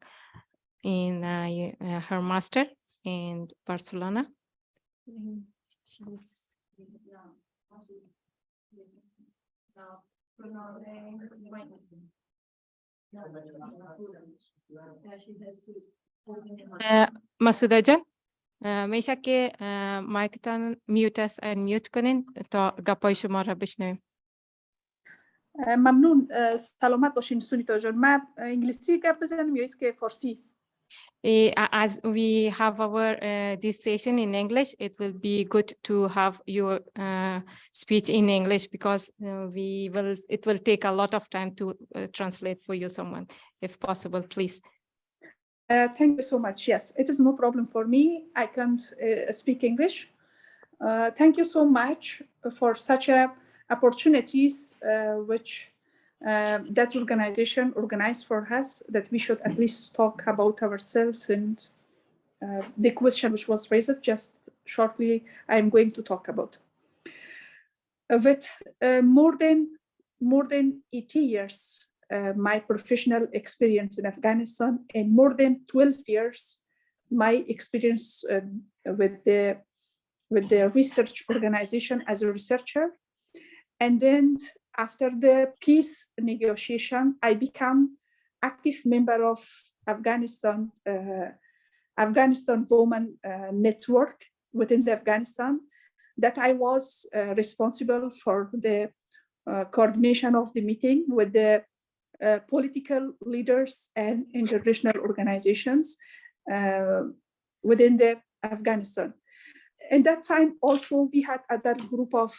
in uh, y- uh, her master in Barcelona. Mm, she's- Uh, Masuda Jan, uh, میشه که uh, مایکتان میوت است and میوت کنین تا گپای شما را بشنویم اه، ممنون اه، سلامت باشین سونیتا جان من انگلیسی گپ بزنم یا است که فارسی Eh, a- As we have our uh, this session in English, it will be good to have your uh, speech in English because uh, we will, it will take a lot of time to translate for you someone, if possible, please. Uh, thank you so much. Yes, it is no problem for me. I can't speak English. Uh, thank you so much for such a opportunities which uh, that organization organized for us that we should at least talk about ourselves and uh, the question which was raised just shortly I'm going to talk about. With uh, more than more than 80 years uh, my professional experience in Afghanistan and more than 12 years my experience uh, with the with the research organization as a researcher and then after the peace negotiation I become active member of Afghanistan uh, Afghanistan Women uh, Network within the Afghanistan that I was uh, responsible for the uh, coordination of the meeting with the uh, political leaders and international organizations uh, within the Afghanistan. In that time, also we had other group of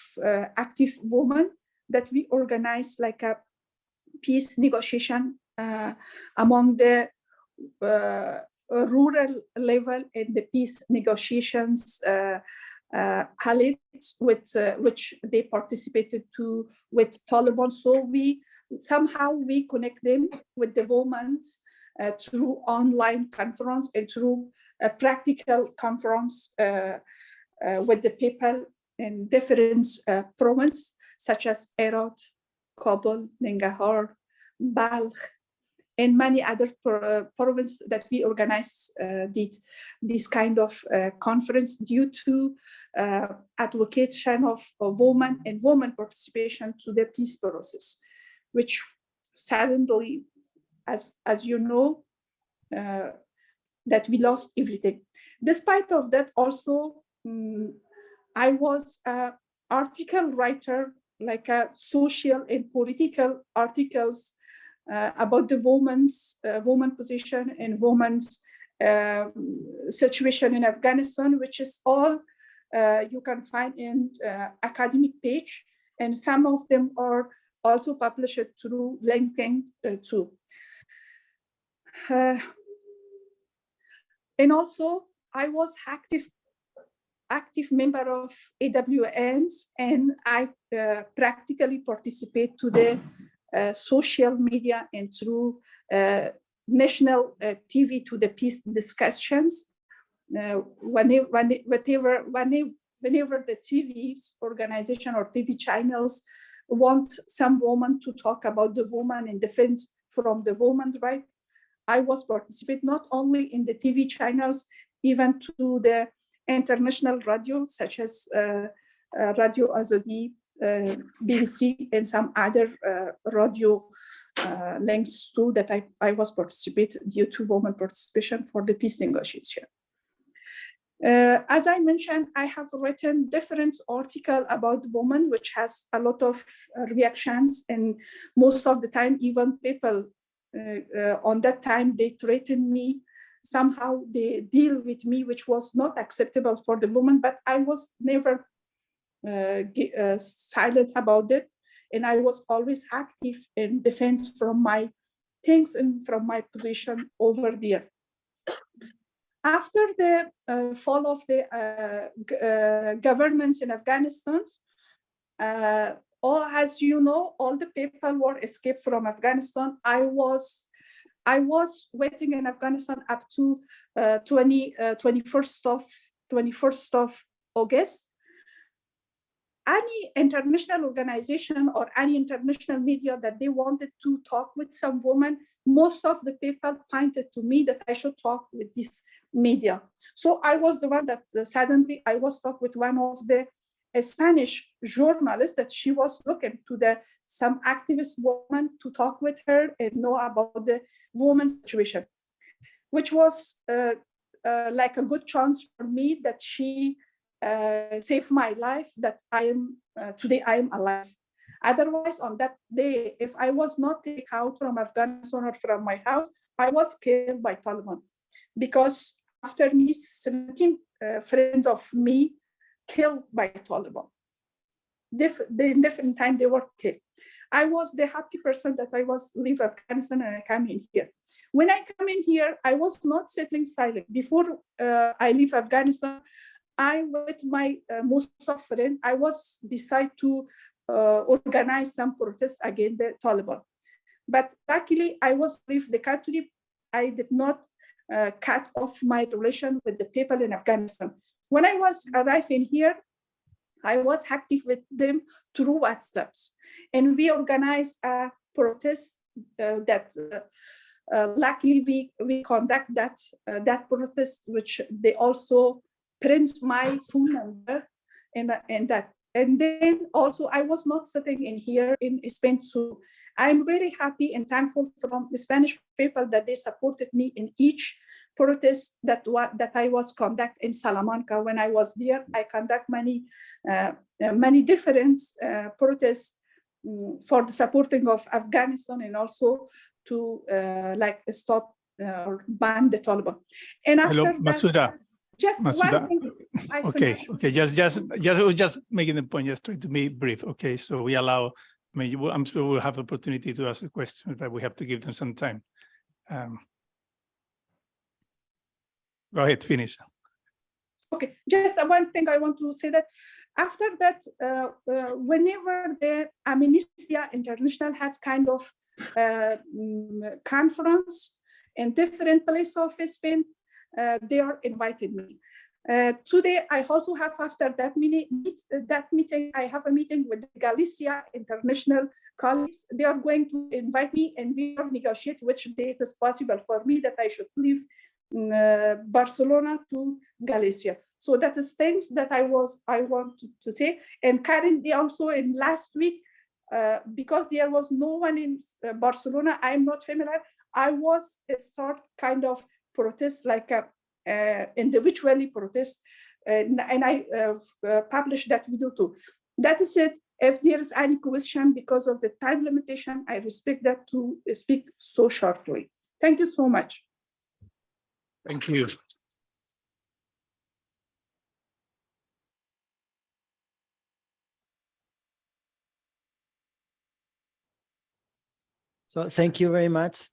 active women that we organized like a peace negotiation uh, among the uh, rural level in the peace negotiations uh, uh, with uh, which they participated to with Taliban. So we somehow we connect them with the women uh, through online conference and through a practical conference uh, with the people in different provinces such as Herat, Kabul, Nangarhar, Balkh, and many other pro- provinces that we organized uh, this, this kind of uh, conference due to uh, advocation of, of women and women participation to the peace process, which suddenly, as, as you know, uh, that we lost everything. Despite of that, also, mm, I was a article writer, like a social and political articles uh, about the woman's uh, woman position and woman's um, situation in Afghanistan, which is all uh, you can find in uh, academic page, and some of them are also published through LinkedIn uh, too. Uh, and also, I was active active member of AWNs, and I uh, practically participate to the uh, social media and through uh, national uh, TV to the peace discussions. Uh, whenever, whenever, whenever, the TV organization or TV channels want some woman to talk about the woman and defense from the woman right, I was participate not only in the TV channels, even to the international radio, such as uh, uh, Radio Azadi, uh, BBC, and some other radio links too that I, I was participate due to women participation for the peace negotiation. Uh, as I mentioned, I have written different article about women, which has a lot of reactions, and most of the time, even people uh, on that time they threatened me. Somehow they deal with me, which was not acceptable for the woman, but I was never uh, uh, silent about it, and I was always active in defense from my things and from my position over there after the uh, fall of the uh, uh, governments in Afghanistan, uh, all as you know, all the people were escaped from Afghanistan. I was, I was waiting in Afghanistan up to uh, 20, uh, 21st of 21st of August. Any international organization or any international media that they wanted to talk with some woman, most of the people pointed to me that I should talk with this media. So I was the one that uh, suddenly I was talk with one of the uh, Spanish journalist that she was looking to the some activist woman to talk with her and know about the woman situation, which was uh, uh, like a good chance for me that she uh, saved my life. That I am uh, today I am alive. Otherwise, on that day, if I was not taken out from Afghanistan or from my house, I was killed by Taliban because after me, 17 uh, friends of me killed by Taliban. Dif- they, in different time they were killed. I was the happy person that I was leave Afghanistan and I come in here. When I come in here, I was not settling silent. Before uh, I leave Afghanistan, I with my uh, most of friend, I was decide to uh, organize some protests against the Taliban. But luckily, I was leave the country. I did not uh, cut off my relation with the people in Afghanistan. When I was arriving here, I was active with them through WhatsApps, and we organized a protest uh, that. Uh, uh, luckily, we we conduct that uh, that protest, which they also print my phone number, and and that and then also I was not sitting in here in Spain too. I'm very happy and thankful from the Spanish people that they supported me in each protest that wa- that I was conduct in Salamanca. When I was there, I conduct many uh, uh, many different uh, protests mm, for the supporting of Afghanistan and also to uh, like stop uh, or ban the Taliban. And after Hello, that, Masuda. just Masuda, one thing. I Okay, finish. okay, just, just, just, just making the point, just try to be brief. Okay, so we allow I mean, I'm sure we'll have opportunity to ask the questions, but we have to give them some time. Um, Go ahead, finish. Okay, just one thing I want to say that after that, uh, uh, whenever the Amnesty International had kind of uh, conference in different places of Spain, uh, they are invited me. Uh, today, I also have after that mini meet, that meeting, I have a meeting with Galicia International colleagues. They are going to invite me and we are negotiate which date is possible for me that I should leave Barcelona to Galicia. So that is things that I was I want to, say. And currently also in last week, uh, because there was no one in uh, Barcelona, I'm not familiar. I was uh, start kind of protest like a uh, individually protest, and, and I uh, uh, published that video too. That is it. If there is any question because of the time limitation, I respect that to speak so shortly. Thank you so much. Thank you. So thank you very much.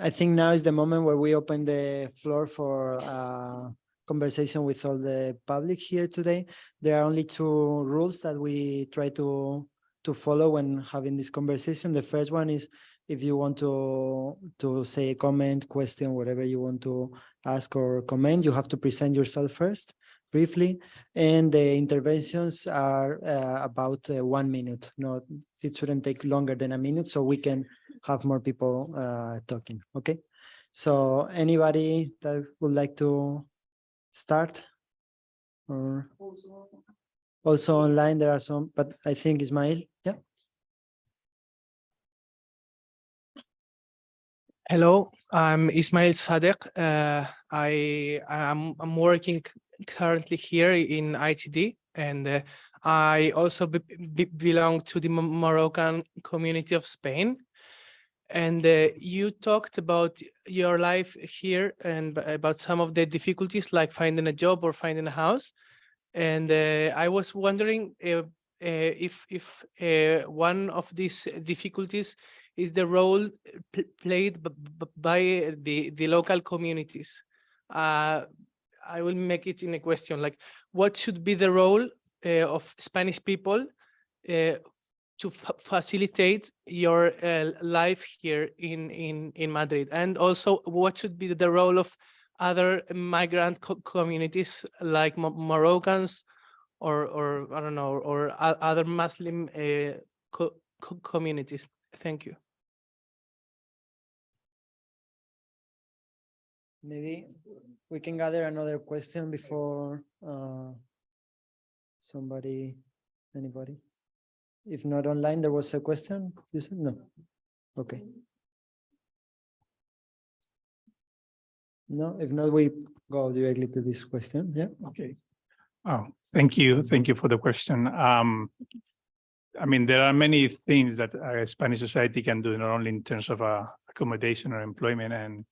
I think now is the moment where we open the floor for uh, conversation with all the public here today. There are only two rules that we try to to follow when having this conversation. The first one is if you want to to say a comment, question, whatever you want to ask or comment, you have to present yourself first briefly. And the interventions are uh, about uh, one minute. Not it shouldn't take longer than a minute so we can have more people uh, talking okay? So anybody that would like to start? Or also online. There are some but i think ismail yeah Hello, I'm Ismail Sadek. Uh, I am I'm working currently here in ITD, and uh, I also be, be- belong to the Moroccan community of Spain. And uh, you talked about your life here and about some of the difficulties, like finding a job or finding a house. And uh, I was wondering uh, uh, if if one of these difficulties is the role pl- played by the the local communities. Uh, I will make it in a question like, what should be the role uh, of Spanish people uh, to fa- facilitate your uh, life here in in in Madrid, and also what should be the role of other migrant co- communities like Mo- Moroccans or or I don't know or o- other Muslim uh, co- co- communities. Thank you. maybe we can gather another question before uh somebody anybody if not online there was a question you said no okay no if not we go directly to this question yeah Okay. Oh, thank you. Thank you for the question. Um, I mean, there are many things that a Spanish society can do, not only in terms of uh, accommodation or employment. And,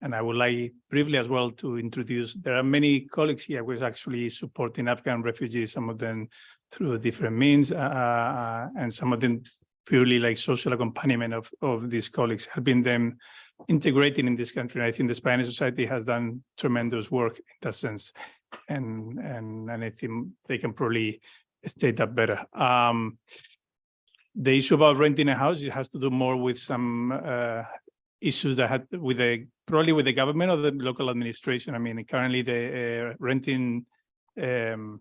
and I would like briefly as well to introduce, there are many colleagues here who is actually supporting Afghan refugees, some of them through different means, uh, uh, and some of them purely like social accompaniment of, of these colleagues, helping them integrating in this country. And I think the Spanish society has done tremendous work in that sense. And, and, and I think they can probably state that better. Um, the issue about renting a house, it has to do more with some uh, issues that had with the, probably with the government or the local administration. I mean, currently the uh, renting um,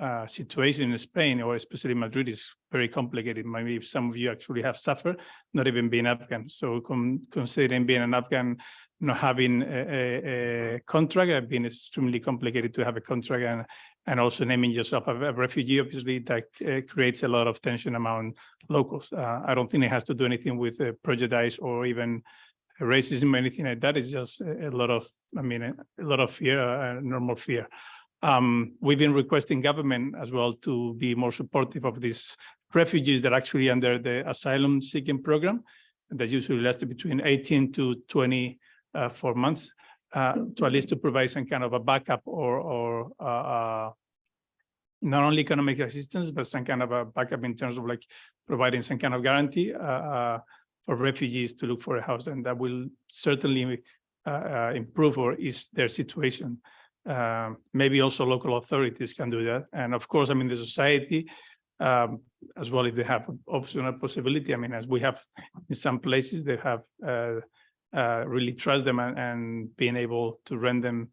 uh, situation in Spain or especially Madrid is very complicated. Maybe some of you actually have suffered, not even being Afghan. So con considering being an Afghan, not having a, a, a contract, have been extremely complicated to have a contract and, and also naming yourself a, a refugee, obviously that uh, creates a lot of tension among locals. Uh, I don't think it has to do anything with uh, prejudice or even racism or anything like that. It's just a, a lot of, I mean, a, a lot of fear, uh, normal fear. Um, we've been requesting government as well to be more supportive of these refugees that are actually under the asylum seeking program that usually lasts between 18 to 24 uh, months uh, to at least to provide some kind of a backup or or uh, uh, not only economic assistance, but some kind of a backup in terms of like providing some kind of guarantee uh, uh, for refugees to look for a house, and that will certainly improve or ease their situation. Um, maybe also local authorities can do that, and of course, I mean the society um, as well if they have optional possibility. I mean, as we have in some places, they have uh, uh, really trust them and, and being able to rent them.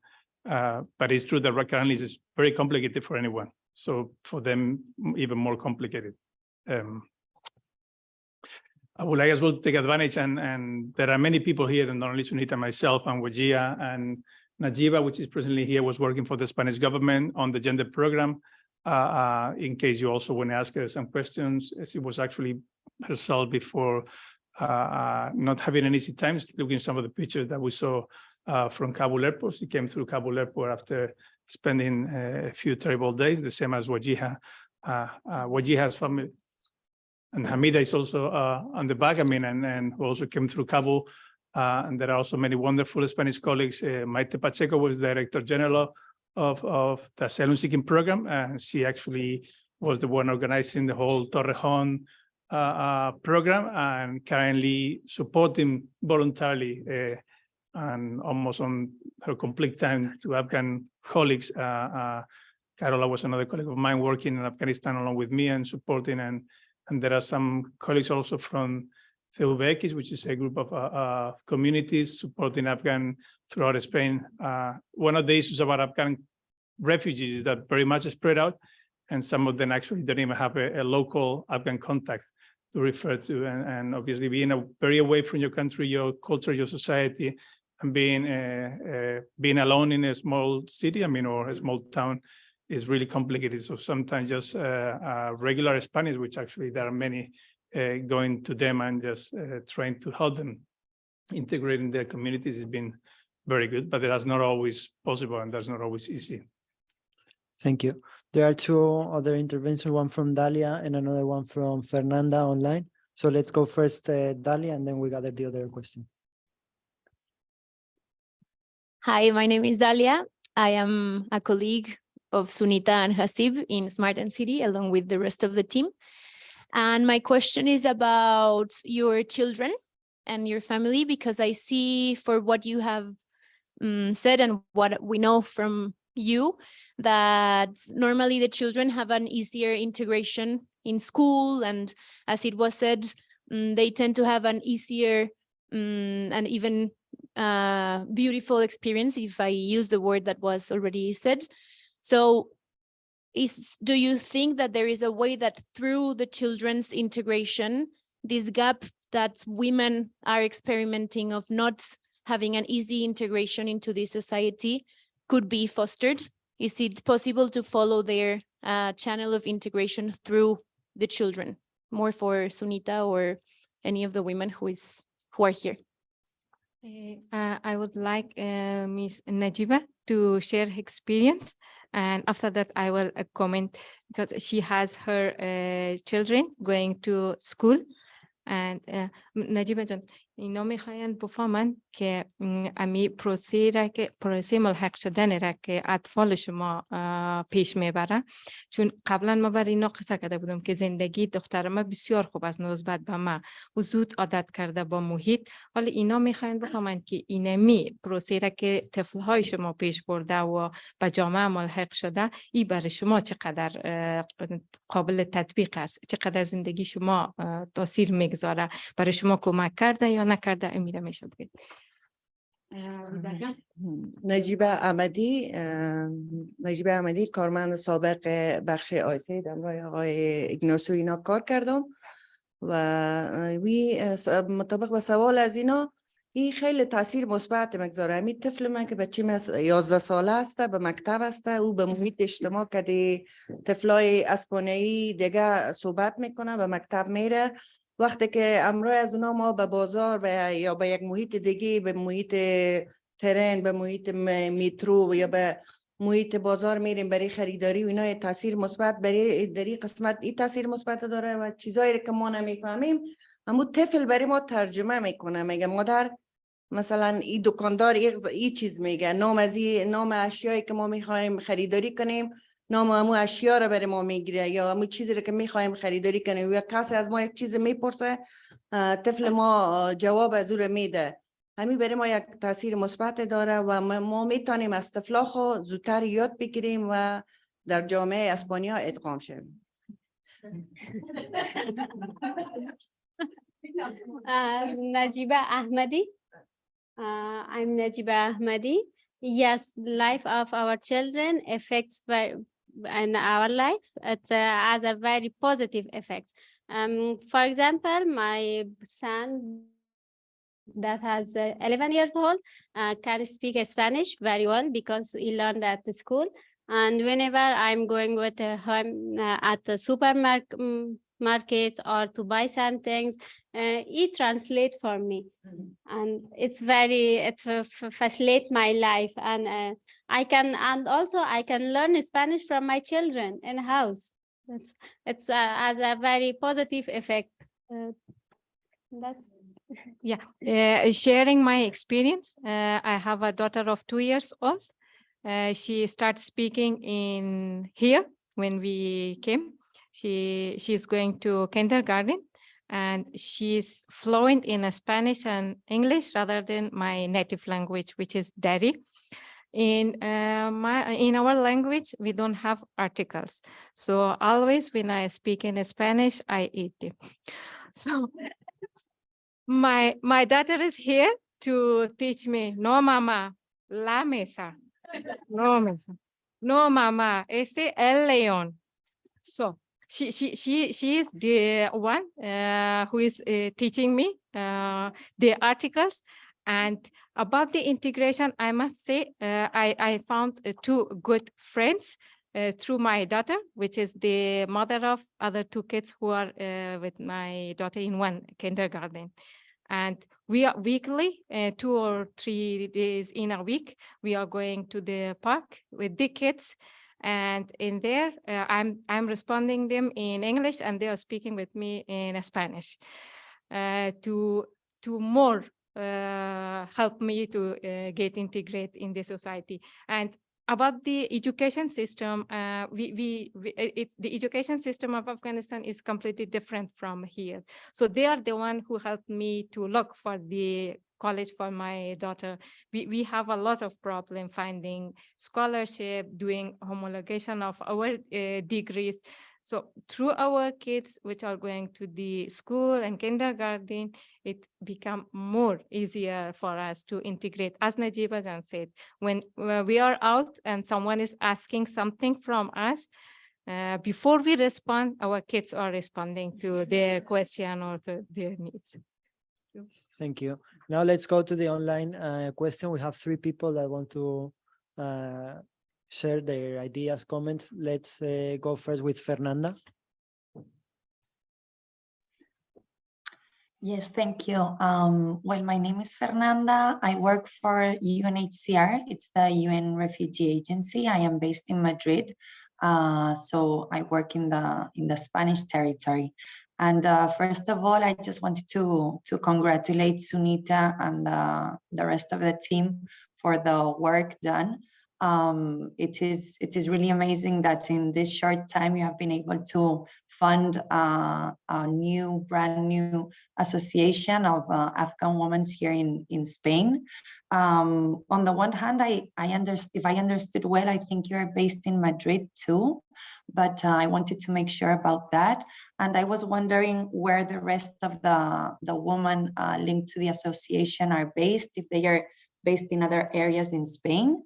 Uh, but it's true that currently is very complicated for anyone. So for them, even more complicated. Um, I would like as well to take advantage and, and there are many people here, and not only Sunita, myself and Wajia and Najiba, which is presently here, was working for the Spanish government on the gender program. Uh, uh, in case you also want to ask her some questions, she was actually herself before uh, uh, not having an easy time, looking at some of the pictures that we saw uh, from Kabul airport. She came through Kabul airport after spending uh, a few terrible days, the same as Wajiha. Uh, uh, Wajiha's family, and Hamida is also uh, on the back, I mean, and, and who also came through Kabul. Uh, and there are also many wonderful Spanish colleagues. Uh, Maite Pacheco was Director General of, of the asylum seeking program, and she actually was the one organizing the whole Torrejon uh, uh, program and currently supporting voluntarily uh, and almost on her complete time to Afghan colleagues. Uh, Carola was another colleague of mine working in Afghanistan along with me and supporting and and there are some colleagues also from CEUBX, which is a group of uh, uh, communities supporting Afghan throughout Spain. Uh, one of the issues about Afghan refugees is that very much spread out, and some of them actually don't even have a, a local Afghan contact to refer to. And, and obviously being a, very away from your country, your culture, your society, and being uh, uh, being alone in a small city, I mean, or a small town, is really complicated. So sometimes just uh, uh, regular Spanish, which actually there are many uh, going to them and just uh, trying to help them integrate in their communities has been very good, but that's not always possible and that's not always easy. Thank you. There are two other interventions, one from Dalia and another one from Fernanda online. So let's go first, uh, Dalia, and then we gather the other question. Hi, my name is Dalia. I am a colleague of Sunita and Hasib in Smart and City, along with the rest of the team. And my question is about your children and your family, because I see for what you have um, said and what we know from you, that normally the children have an easier integration in school. And as it was said, um, they tend to have an easier um, and even uh, beautiful experience, if I use the word that was already said. So is do you think that there is a way that through the children's integration, this gap that women are experimenting of not having an easy integration into the society could be fostered? Is it possible to follow their uh, channel of integration through the children? More for Sunita or any of the women who is who are here. Uh, I would like uh. Najiba to share her experience. And after that, I will uh, comment because she has her uh, children going to school. And uh, Najiba Jan, اینا میخواین بفهمن که امی پروسه را که پروسه ملحق شدن را که اطفال شما پیش می‌بره چون قبلا ما بر اینا قصه کرده بودم که زندگی دختر ما بسیار خوب از نسبت به ما و زود عادت کرده با محیط حالا اینا می‌خواین بفهمن که اینمی پروسه را که طفل های شما پیش برده و به جامعه ملحق شده ای برای شما چقدر قابل تطبیق است چقدر زندگی شما تاثیر می‌گذاره برای شما کمک کرده یا نکرده امیره میشه بگید نجیب احمدی نجیب احمدی کارمند سابق بخش آیسی در آقای اگناسو اینا کار کردم و وی مطابق به سوال از اینا این خیلی تاثیر مثبت مگذاره. همین طفل من که بچه من 11 ساله است به مکتب است او به محیط اجتماع که طفلای اسپانیایی دیگه صحبت می‌کنه به مکتب میره. وقتی که امروز از اونا ما به بازار یا به یک محیط دیگه به محیط ترن به محیط میترو یا به محیط بازار میریم برای خریداری و اینا تاثیر مثبت برای در این قسمت این تاثیر مثبت داره و چیزایی که ما نمی‌فهمیم. اما طفل برای ما ترجمه می‌کنه میگه مادر مثلا این دکاندار این چیز میگه نام از نام اشیایی که ما می‌خوایم خریداری کنیم. نام امو اشیا رو برای ما می‌گیره یا امو چیزی رو که می‌خوایم خریداری کنیم یا کسی از ما یک چیز می‌پرسه طفل ما جواب از او رو میده همین برای ما یک تاثیر مثبت داره و ما- می‌تونیم از طفلا خو زودتر یاد بگیریم و در جامعه اسپانیا ادغام شویم Ahmadi. Uh, I'm Najiba Ahmadi. Yes, life of our children affects very, and our life, it uh, has a very positive effect. Um, for example, my son that has uh, 11 years old uh, can speak Spanish very well because he learned at the school. And whenever I'm going with him at the supermarket markets or to buy some things, uh, he translate for me. And it's very, it uh, f- facilitate my life and uh, I can, and also I can learn Spanish from my children in house. It's, it's uh, has a very positive effect. Uh, That's. Yeah, uh, sharing my experience. Uh, I have a daughter of two years old. Uh, she started speaking in here when we came. She she's going to kindergarten and she's fluent in Spanish and English rather than my native language, which is Dari. In uh, my in our language, we don't have articles. So always when I speak in Spanish, I eat. So my my daughter is here to teach me no mama la mesa no mesa no mama ese el león so she she she she is the one uh, who is uh, teaching me uh, the articles and about the integration i must say uh, i i found uh, two good friends uh, through my daughter, which is the mother of other two kids who are with my daughter in one kindergarten. And we are weekly, uh, two or three days in a week, we are going to the park with the kids. And in there, uh, I'm I'm responding them in English, and they are speaking with me in Spanish, uh, to to more uh, help me to uh, get integrate in the society. And about the education system, uh, we, we, we the education system of Afghanistan is completely different from here. So they are the one who helped me to look for the college for my daughter. We, we have a lot of problem finding scholarship, doing homologation of our uh, degrees. So through our kids, which are going to the school and kindergarten, it become more easier for us to integrate. As Najiba Jan said, when uh, we are out and someone is asking something from us, uh, before we respond, our kids are responding to their question or to their needs. Thank you. Now let's go to the online uh, question. We have three people that want to uh, share their ideas, comments. Let's uh, go first with Fernanda. Yes, thank you. Um, well, my name is Fernanda. I work for UNHCR. It's the UN Refugee Agency. I am based in Madrid. Uh, so I work in the in the Spanish territory. And uh, first of all, I just wanted to to congratulate Sunita and uh, the rest of the team for the work done. Um, it is it is really amazing that in this short time you have been able to fund uh, a new, brand new association of uh, Afghan women here in, in Spain. Um, on the one hand, I, I understand, if I understood well, I think you're based in Madrid too, but uh, I wanted to make sure about that. And I was wondering where the rest of the, the women uh, linked to the association are based, if they are based in other areas in Spain.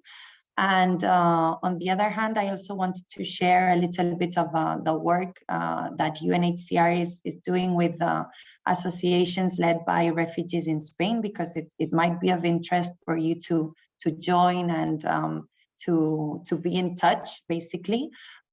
And uh, on the other hand, I also wanted to share a little bit of uh, the work uh, that UNHCR is, is doing with uh, associations led by refugees in Spain, because it, it might be of interest for you to, to join and um, to, to be in touch, basically.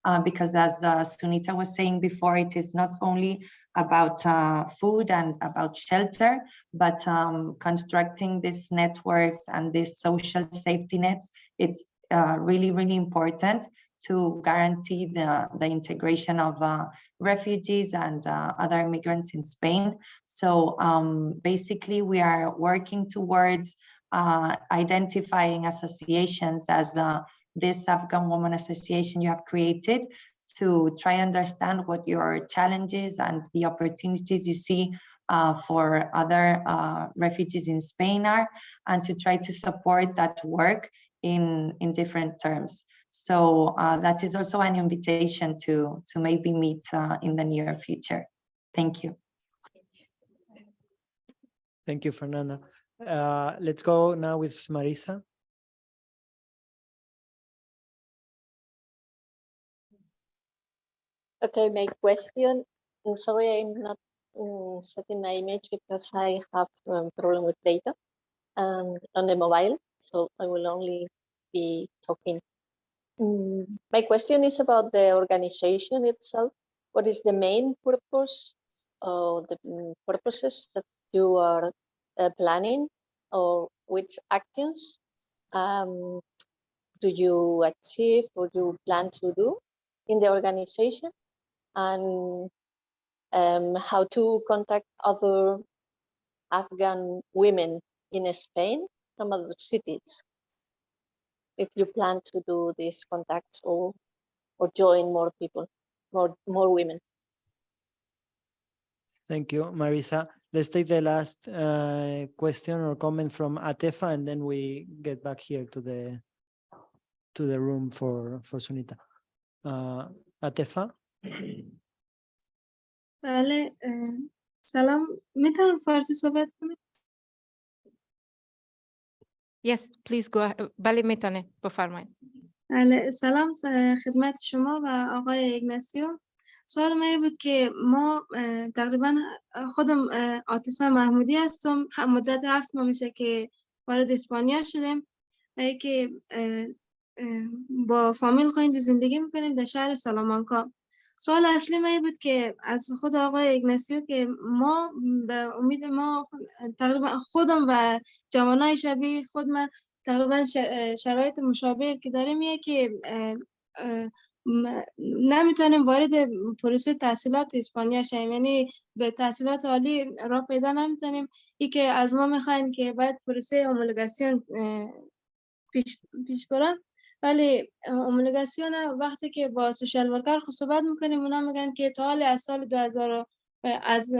Uh, because as uh, Sunita was saying before, it is not only about uh, food and about shelter, but um, constructing these networks and these social safety nets, it's uh, really, really important to guarantee the, the integration of uh, refugees and other immigrants in Spain. So um, basically, we are working towards identifying associations as this Afghan Women Association you have created to try and understand what your challenges and the opportunities you see uh, for other uh, refugees in Spain are, and to try to support that work in, in different terms. So uh, that is also an invitation to, to maybe meet uh, in the near future. Thank you. Thank you, Fernanda. Uh, let's go now with Marisa. Okay, my question, I'm sorry, I'm not um, setting my image because I have um, problem with data um, on the mobile, so I will only be talking. Mm, my question is about the organization itself. What is the main purpose or the mm, purposes that you are uh, planning or which actions um, do you achieve or you plan to do in the organization? And um, how to contact other Afghan women in Spain from other cities. If you plan to do this contact or or join more people, more more women. Thank you, Marisa. Let's take the last uh, question or comment from Atefa, and then we get back here to the to the room for for Sunita. Uh, Atefa. بله سلام. می‌تونم فارسی صحبت کنم؟ Yes, please go. بله می‌تونه. بفرمایید. بله سلام خدمت شما و آقای ایگناسیو سوال من بود که ما تقریبا خودم عاطفه محمودی هستم. مدت هفت ماه میشه که وارد اسپانیا شدیم. و که با فامیل خواهید زندگی می‌کنیم در شهر سالامانکا. سوال اصلی این بود که از خود آقای ایگناسیو که ما به امید ما تقریبا خودم و جوانای شبیه خود من تقریبا شرایط مشابه که داریم یه که نمی‌تونیم وارد پروسه تحصیلات اسپانیا شویم. یعنی به تحصیلات عالی راه پیدا نمی‌تونیم. ای که از ما می‌خواین که باید پروسه هومولوگاسیون اه، پیش پیش بره ولی اومولوگاسیون وقتی که با سوشال ورکر خود صحبت می‌کنیم اونا میگن که تا حالی از سال 2000 از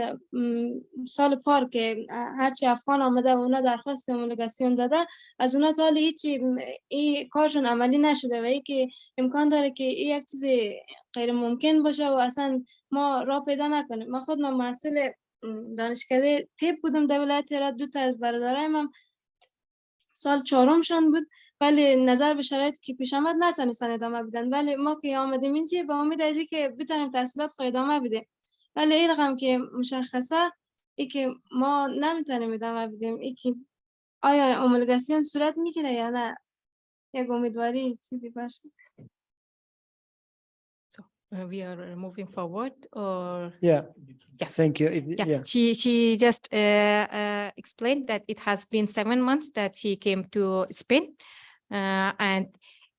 سال پار که هرچی افغان آمده و اونا درخواست اومولوگاسیون داده از اونا تا حالی هیچی م، این کارشون عملی نشده و ای که امکان داره که این یک چیز غیر ممکن باشه و اصلا ما راه پیدا نکنیم. من خود من محصل م، دانشکده تیپ بودم در ولایت دو تا از برادرایم سال چهارمشان بود. ولی نظر به شرایطی که پیش آمد نتونستن ادامه بدن ولی ما که آمدیم اینجا به امید از که بتونیم تحصیلات خود ادامه بدیم ولی این رقم که مشخصه ای که ما نمی‌تونیم ادامه بدیم ای که آیا اومولگاسیون صورت می‌گیره یا نه یک امیدواری چیزی باشه So uh, we are moving forward or Yeah. Yeah. Thank you. If- yeah, yeah. she she just uh, uh, explained that it has been seven months that she came to Spain uh, Uh, and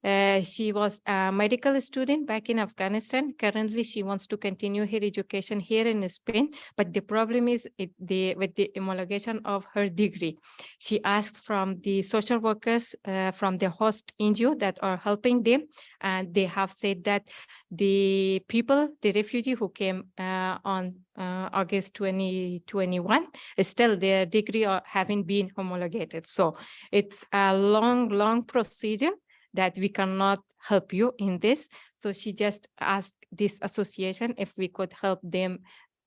uh, she was a medical student back in Afghanistan. Currently, she wants to continue her education here in Spain, but the problem is it, the with the homologation of her degree. She asked from the social workers uh, from the host NGO that are helping them, and they have said that the people, the refugee who came uh, on uh, August 2021, still their degree are, haven't been homologated. So it's a long, long procedure that we cannot help you in this. So she just asked this association if we could help them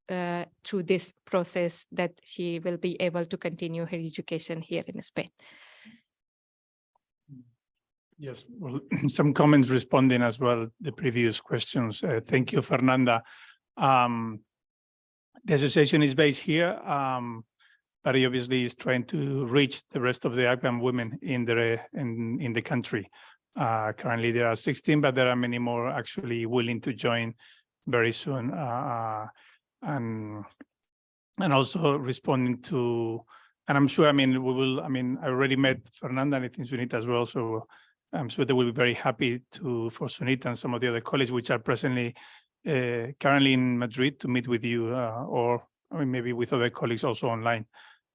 uh, through this process that she will be able to continue her education here in Spain. Yes, well, some comments responding as well the previous questions. Uh, thank you, Fernanda. Um, the association is based here, um, but it obviously is trying to reach the rest of the Afghan women in the in in the country. Uh, currently, there are 16, but there are many more actually willing to join very soon. Uh, and and also responding to, and I'm sure, I mean, we will, I mean, I already met Fernanda and I think Sunita as well, so I'm sure they will be very happy to, for Sunita and some of the other colleagues which are presently uh, currently in Madrid to meet with you uh, or I mean, maybe with other colleagues also online.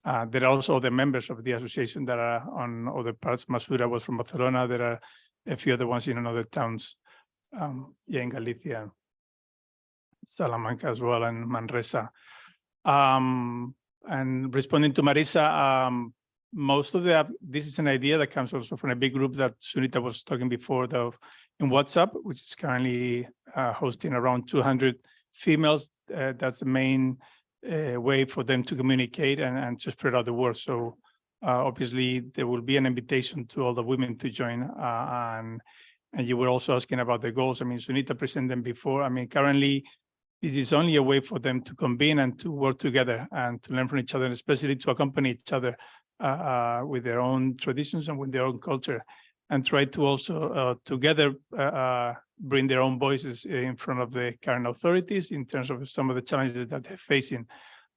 Uh, there are also other members of the association that are on other parts. Masura was from Barcelona. There are a few other ones in another towns, um, yeah, in Galicia, Salamanca as well, and Manresa. Um, and responding to Marisa, um, most of the, this is an idea that comes also from a big group that Sunita was talking before, the, in WhatsApp, which is currently uh, hosting around two hundred females. Uh, that's the main uh, way for them to communicate and, and to spread out the word. So uh, obviously, there will be an invitation to all the women to join. uh, And, and you were also asking about the goals. I mean, Sunita presented them before. I mean, currently, this is only a way for them to convene and to work together and to learn from each other, and especially to accompany each other uh, uh, with their own traditions and with their own culture, and try to also uh, together uh, uh, bring their own voices in front of the current authorities in terms of some of the challenges that they're facing.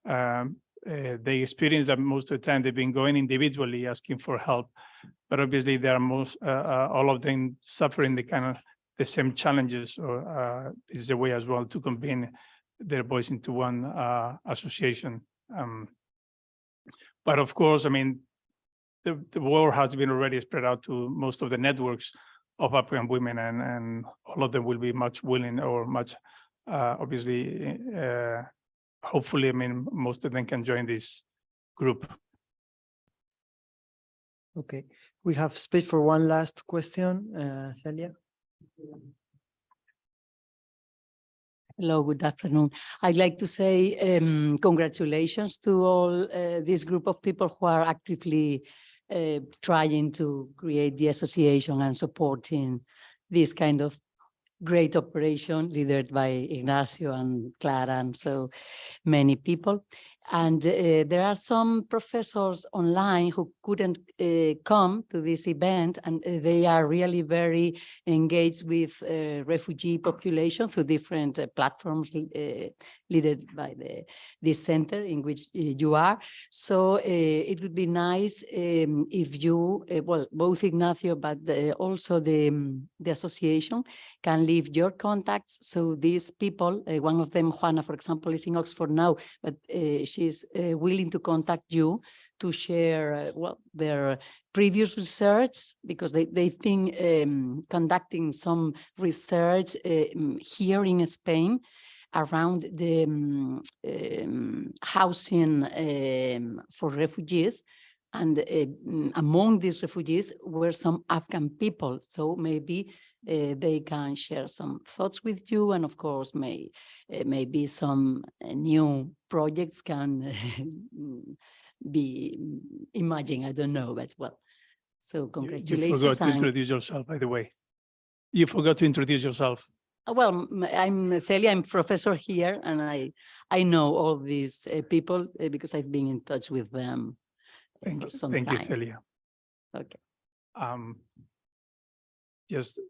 Um, uh, they experience that most of the time they've been going individually asking for help, but obviously they are most uh, uh, all of them suffering the kind of the same challenges. Or this is a way as well to convene their voice into one association. Um, but of course, I mean, the, the word has been already spread out to most of the networks of Afghan women and, and all of them will be much willing or much, uh, obviously, uh, hopefully, I mean, most of them can join this group. Okay, we have space for one last question, uh, Celia. Hello, good afternoon. I'd like to say um, congratulations to all uh, this group of people who are actively uh, trying to create the association and supporting this kind of great operation led by Ignacio and Clara and so many people. And uh, there are some professors online who couldn't uh, come to this event and uh, they are really very engaged with uh, refugee population through different platforms led by the this center in which uh, you are. So uh, it would be nice um, if you, uh, well, both Ignacio, but uh, also the, um, the association can leave your contacts. So these people, one of them, Juana, for example, is in Oxford now, but she's willing to contact you to share, well, their previous research, because they, they think um, conducting some research mm, here in Spain around the um, um, housing um, for refugees. And uh, mm, among these refugees were some Afghan people. So maybe uh, they can share some thoughts with you. And of course, may uh, maybe some uh, new projects can be imagined. I don't know, but well, so You- You congratulations. forgot to introduce yourself, by the way. You forgot to introduce yourself. Uh, Well, I'm Celia, I'm professor here and I, I know all these uh, people uh, because I've been in touch with them uh, Thank for you, thank you, time. Celia. Okay. Um, just,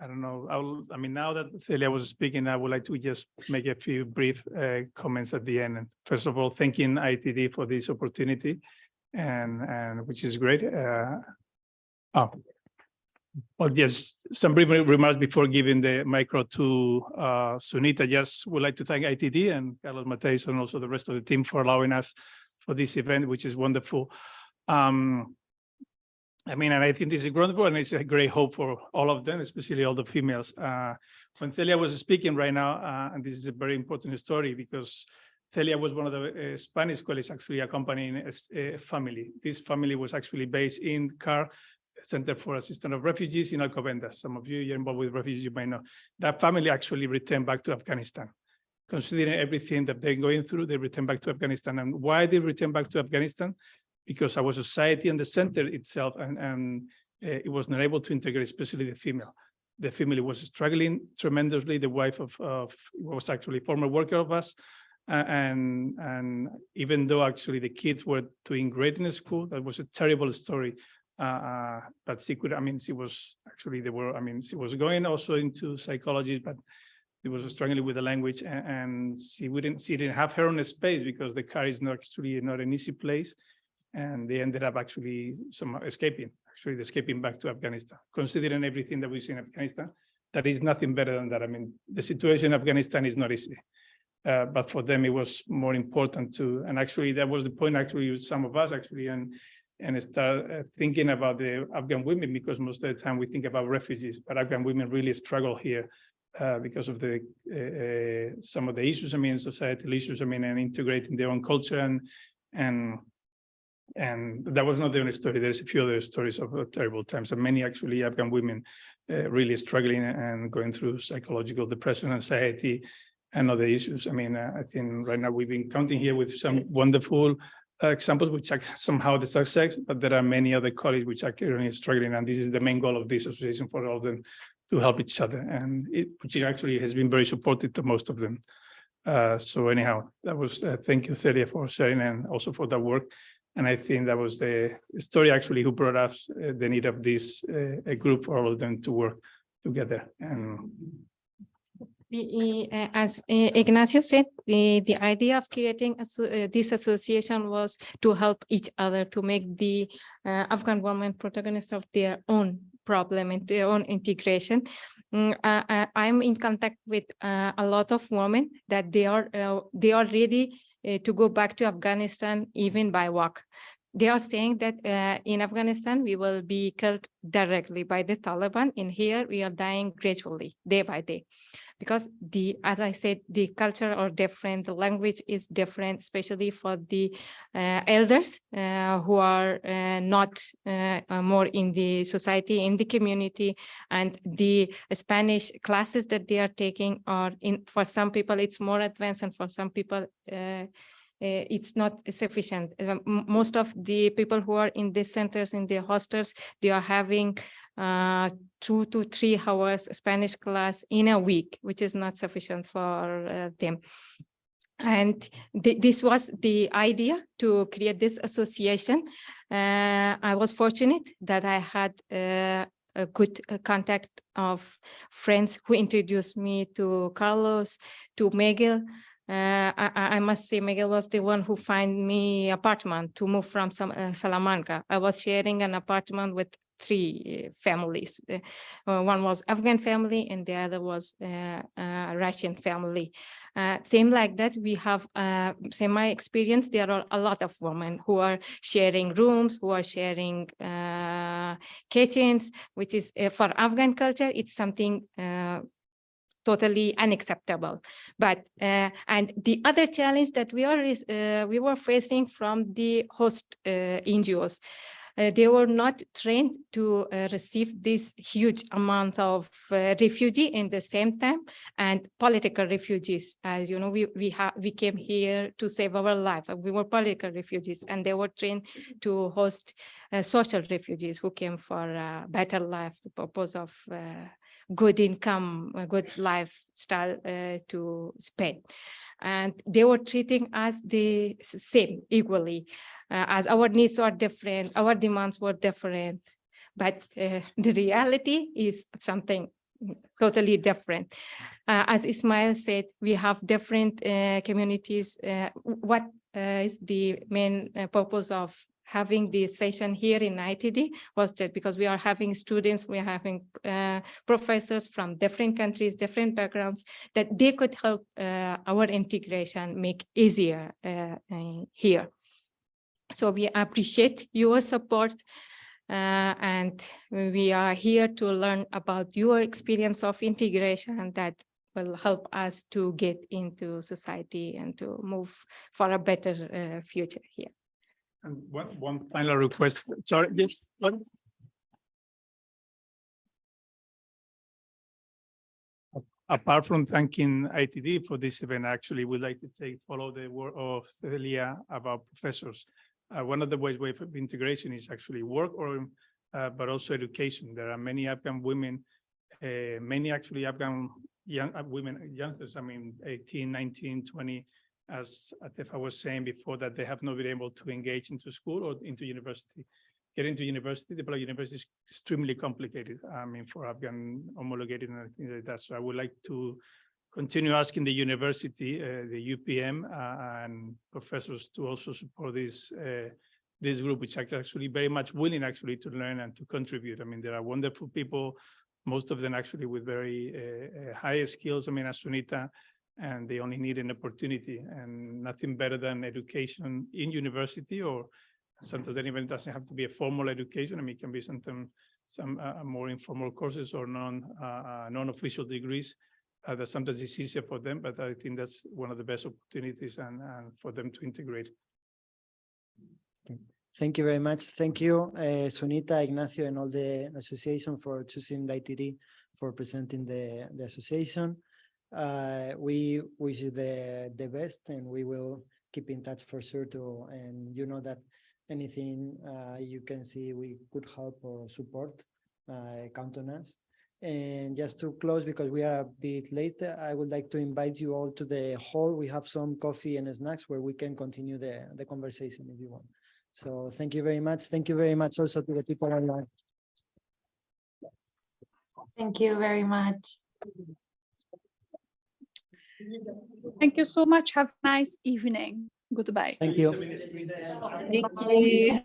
I don't know, I'll, I mean, now that Celia was speaking, I would like to just make a few brief uh, comments at the end. And first of all, thanking ITD for this opportunity and, and which is great. Uh, oh, well, yes, some brief remarks before giving the micro to uh, Sunita. Just would like to thank ITD and Carlos Mataix and also the rest of the team for allowing us for this event, which is wonderful. Um, I mean, and I think this is wonderful and it's a great hope for all of them, especially all the females. Uh, when Celia was speaking right now, uh, and this is a very important story because Celia was one of the uh, Spanish colleagues actually accompanying a, s- a family. This family was actually based in CAR, Center for Assistance of Refugees in Alcobendas. Some of you you're involved with refugees, you might know. That family actually returned back to Afghanistan. Considering everything that they're going through, they returned back to Afghanistan. And why they returned back to Afghanistan? Because our society and the center itself and, and uh, it was not able to integrate, especially the female. The family was struggling tremendously. The wife of, of was actually a former worker of us. And, and even though actually the kids were doing great in school, that was a terrible story. Uh, but she could, I mean, she was actually, they were, I mean, she was going also into psychology, but she was struggling with the language and, and she wouldn't, she didn't have her own space because the CAR is not actually not an easy place. And they ended up actually some escaping, actually escaping back to Afghanistan. Considering everything that we see in Afghanistan, that is nothing better than that. I mean, the situation in Afghanistan is not easy. Uh, but for them, it was more important to, and actually that was the point actually with some of us actually, and and start uh, thinking about the Afghan women because most of the time we think about refugees, but Afghan women really struggle here uh, because of the uh, uh, some of the issues. I mean, societal issues. I mean, and integrating their own culture and and and that was not the only story. There's a few other stories of uh, terrible times, and many actually Afghan women uh, really struggling and going through psychological depression, anxiety, and other issues. I mean, uh, I think right now we've been counting here with some wonderful examples which are somehow the success, but there are many other colleagues which are currently struggling, and this is the main goal of this association for all of them to help each other, and it which actually has been very supportive to most of them. Uh, so anyhow, that was uh, thank you, Celia, for sharing and also for that work. And I think that was the story actually who brought us uh, the need of this uh, group for all of them to work together. And uh, as uh, Ignacio said, the, the idea of creating asso- uh, this association was to help each other to make the uh, Afghan women protagonists of their own problem and their own integration. Mm, uh, uh, I'm in contact with uh, a lot of women that they are uh, they are ready uh, to go back to Afghanistan even by walk. They are saying that uh, in Afghanistan, we will be killed directly by the Taliban. In here, we are dying gradually, day by day because the as i said the culture are different the language is different especially for the uh, elders uh, who are uh, not uh, uh, more in the society in the community and the spanish classes that they are taking are in for some people it's more advanced and for some people uh, it's not sufficient. Uh, most of the people who are in the centers, in the hostels, they are having uh, two to three hours Spanish class in a week, which is not sufficient for uh, them. And thi- this was the idea to create this association. Uh, I was fortunate that I had uh, a good uh, contact of friends who introduced me to Carlos, to Miguel. Uh, I, I must say Miguel was the one who find me apartment to move from some, uh, Salamanca. I was sharing an apartment with three uh, families. Uh, uh, one was Afghan family and the other was uh, uh, Russian family. Uh, same like that, we have same my experience. There are a lot of women who are sharing rooms, who are sharing kitchens, which is for Afghan culture, it's something totally unacceptable. But uh, and the other challenge that we are uh, we were facing from the host uh, NGOs. Uh, they were not trained to uh, receive this huge amount of uh, refugee in the same time and political refugees. As you know, we we have we came here to save our life. We were political refugees, and they were trained to host social refugees who came for a better life, the purpose of good income, a good lifestyle uh, to Spain. And they were treating us the same equally, uh, as our needs are different, our demands were different. But uh, the reality is something totally different. Uh, as Ismail said, we have different uh, communities. Uh, what uh, is the main purpose of having this session here in ITD was that because we are having students, we are having uh, professors from different countries, different backgrounds, that they could help uh, our integration make easier uh, here. So we appreciate your support uh, and we are here to learn about your experience of integration that will help us to get into society and to move for a better uh, future here. And one, one final request, sorry, yes. Apart from thanking ITD for this event, actually, we'd like to take, follow the word of Celia about professors. Uh, one of the ways way of integration is actually work or, uh, but also education. There are many Afghan women, uh, many actually Afghan young uh, women, youngsters, I mean, 18, 19, 20, as Atefa was saying before, that they have not been able to engage into school or into university. Getting to university, the Black university is extremely complicated. I mean, for Afghan homologated and things like that. So I would like to continue asking the university, uh, the UPM uh, and professors to also support this uh, this group, which are actually very much willing actually to learn and to contribute. I mean, there are wonderful people, most of them actually with very uh, uh, high skills. I mean, as Sunita, and they only need an opportunity and nothing better than education in university or Sometimes then even doesn't have to be a formal education. I mean, it can be sometimes some uh, more informal courses or non uh, uh, non-official degrees. Uh, that sometimes it's easier for them, but I think that's one of the best opportunities and, and for them to integrate. Thank you very much. Thank you, uh, Sunita, Ignacio, and all the association for choosing ITD for presenting the, the association. Uh, we wish you the, the best and we will keep in touch for sure too. And you know that anything uh, you can see we could help or support, uh, count on us. And just to close, because we are a bit late, I would like to invite you all to the hall. We have some coffee and snacks where we can continue the, the conversation if you want. So thank you very much. Thank you very much also to the people online. Thank you very much. Thank you so much. Have a nice evening. Goodbye. Thank you. Thank you.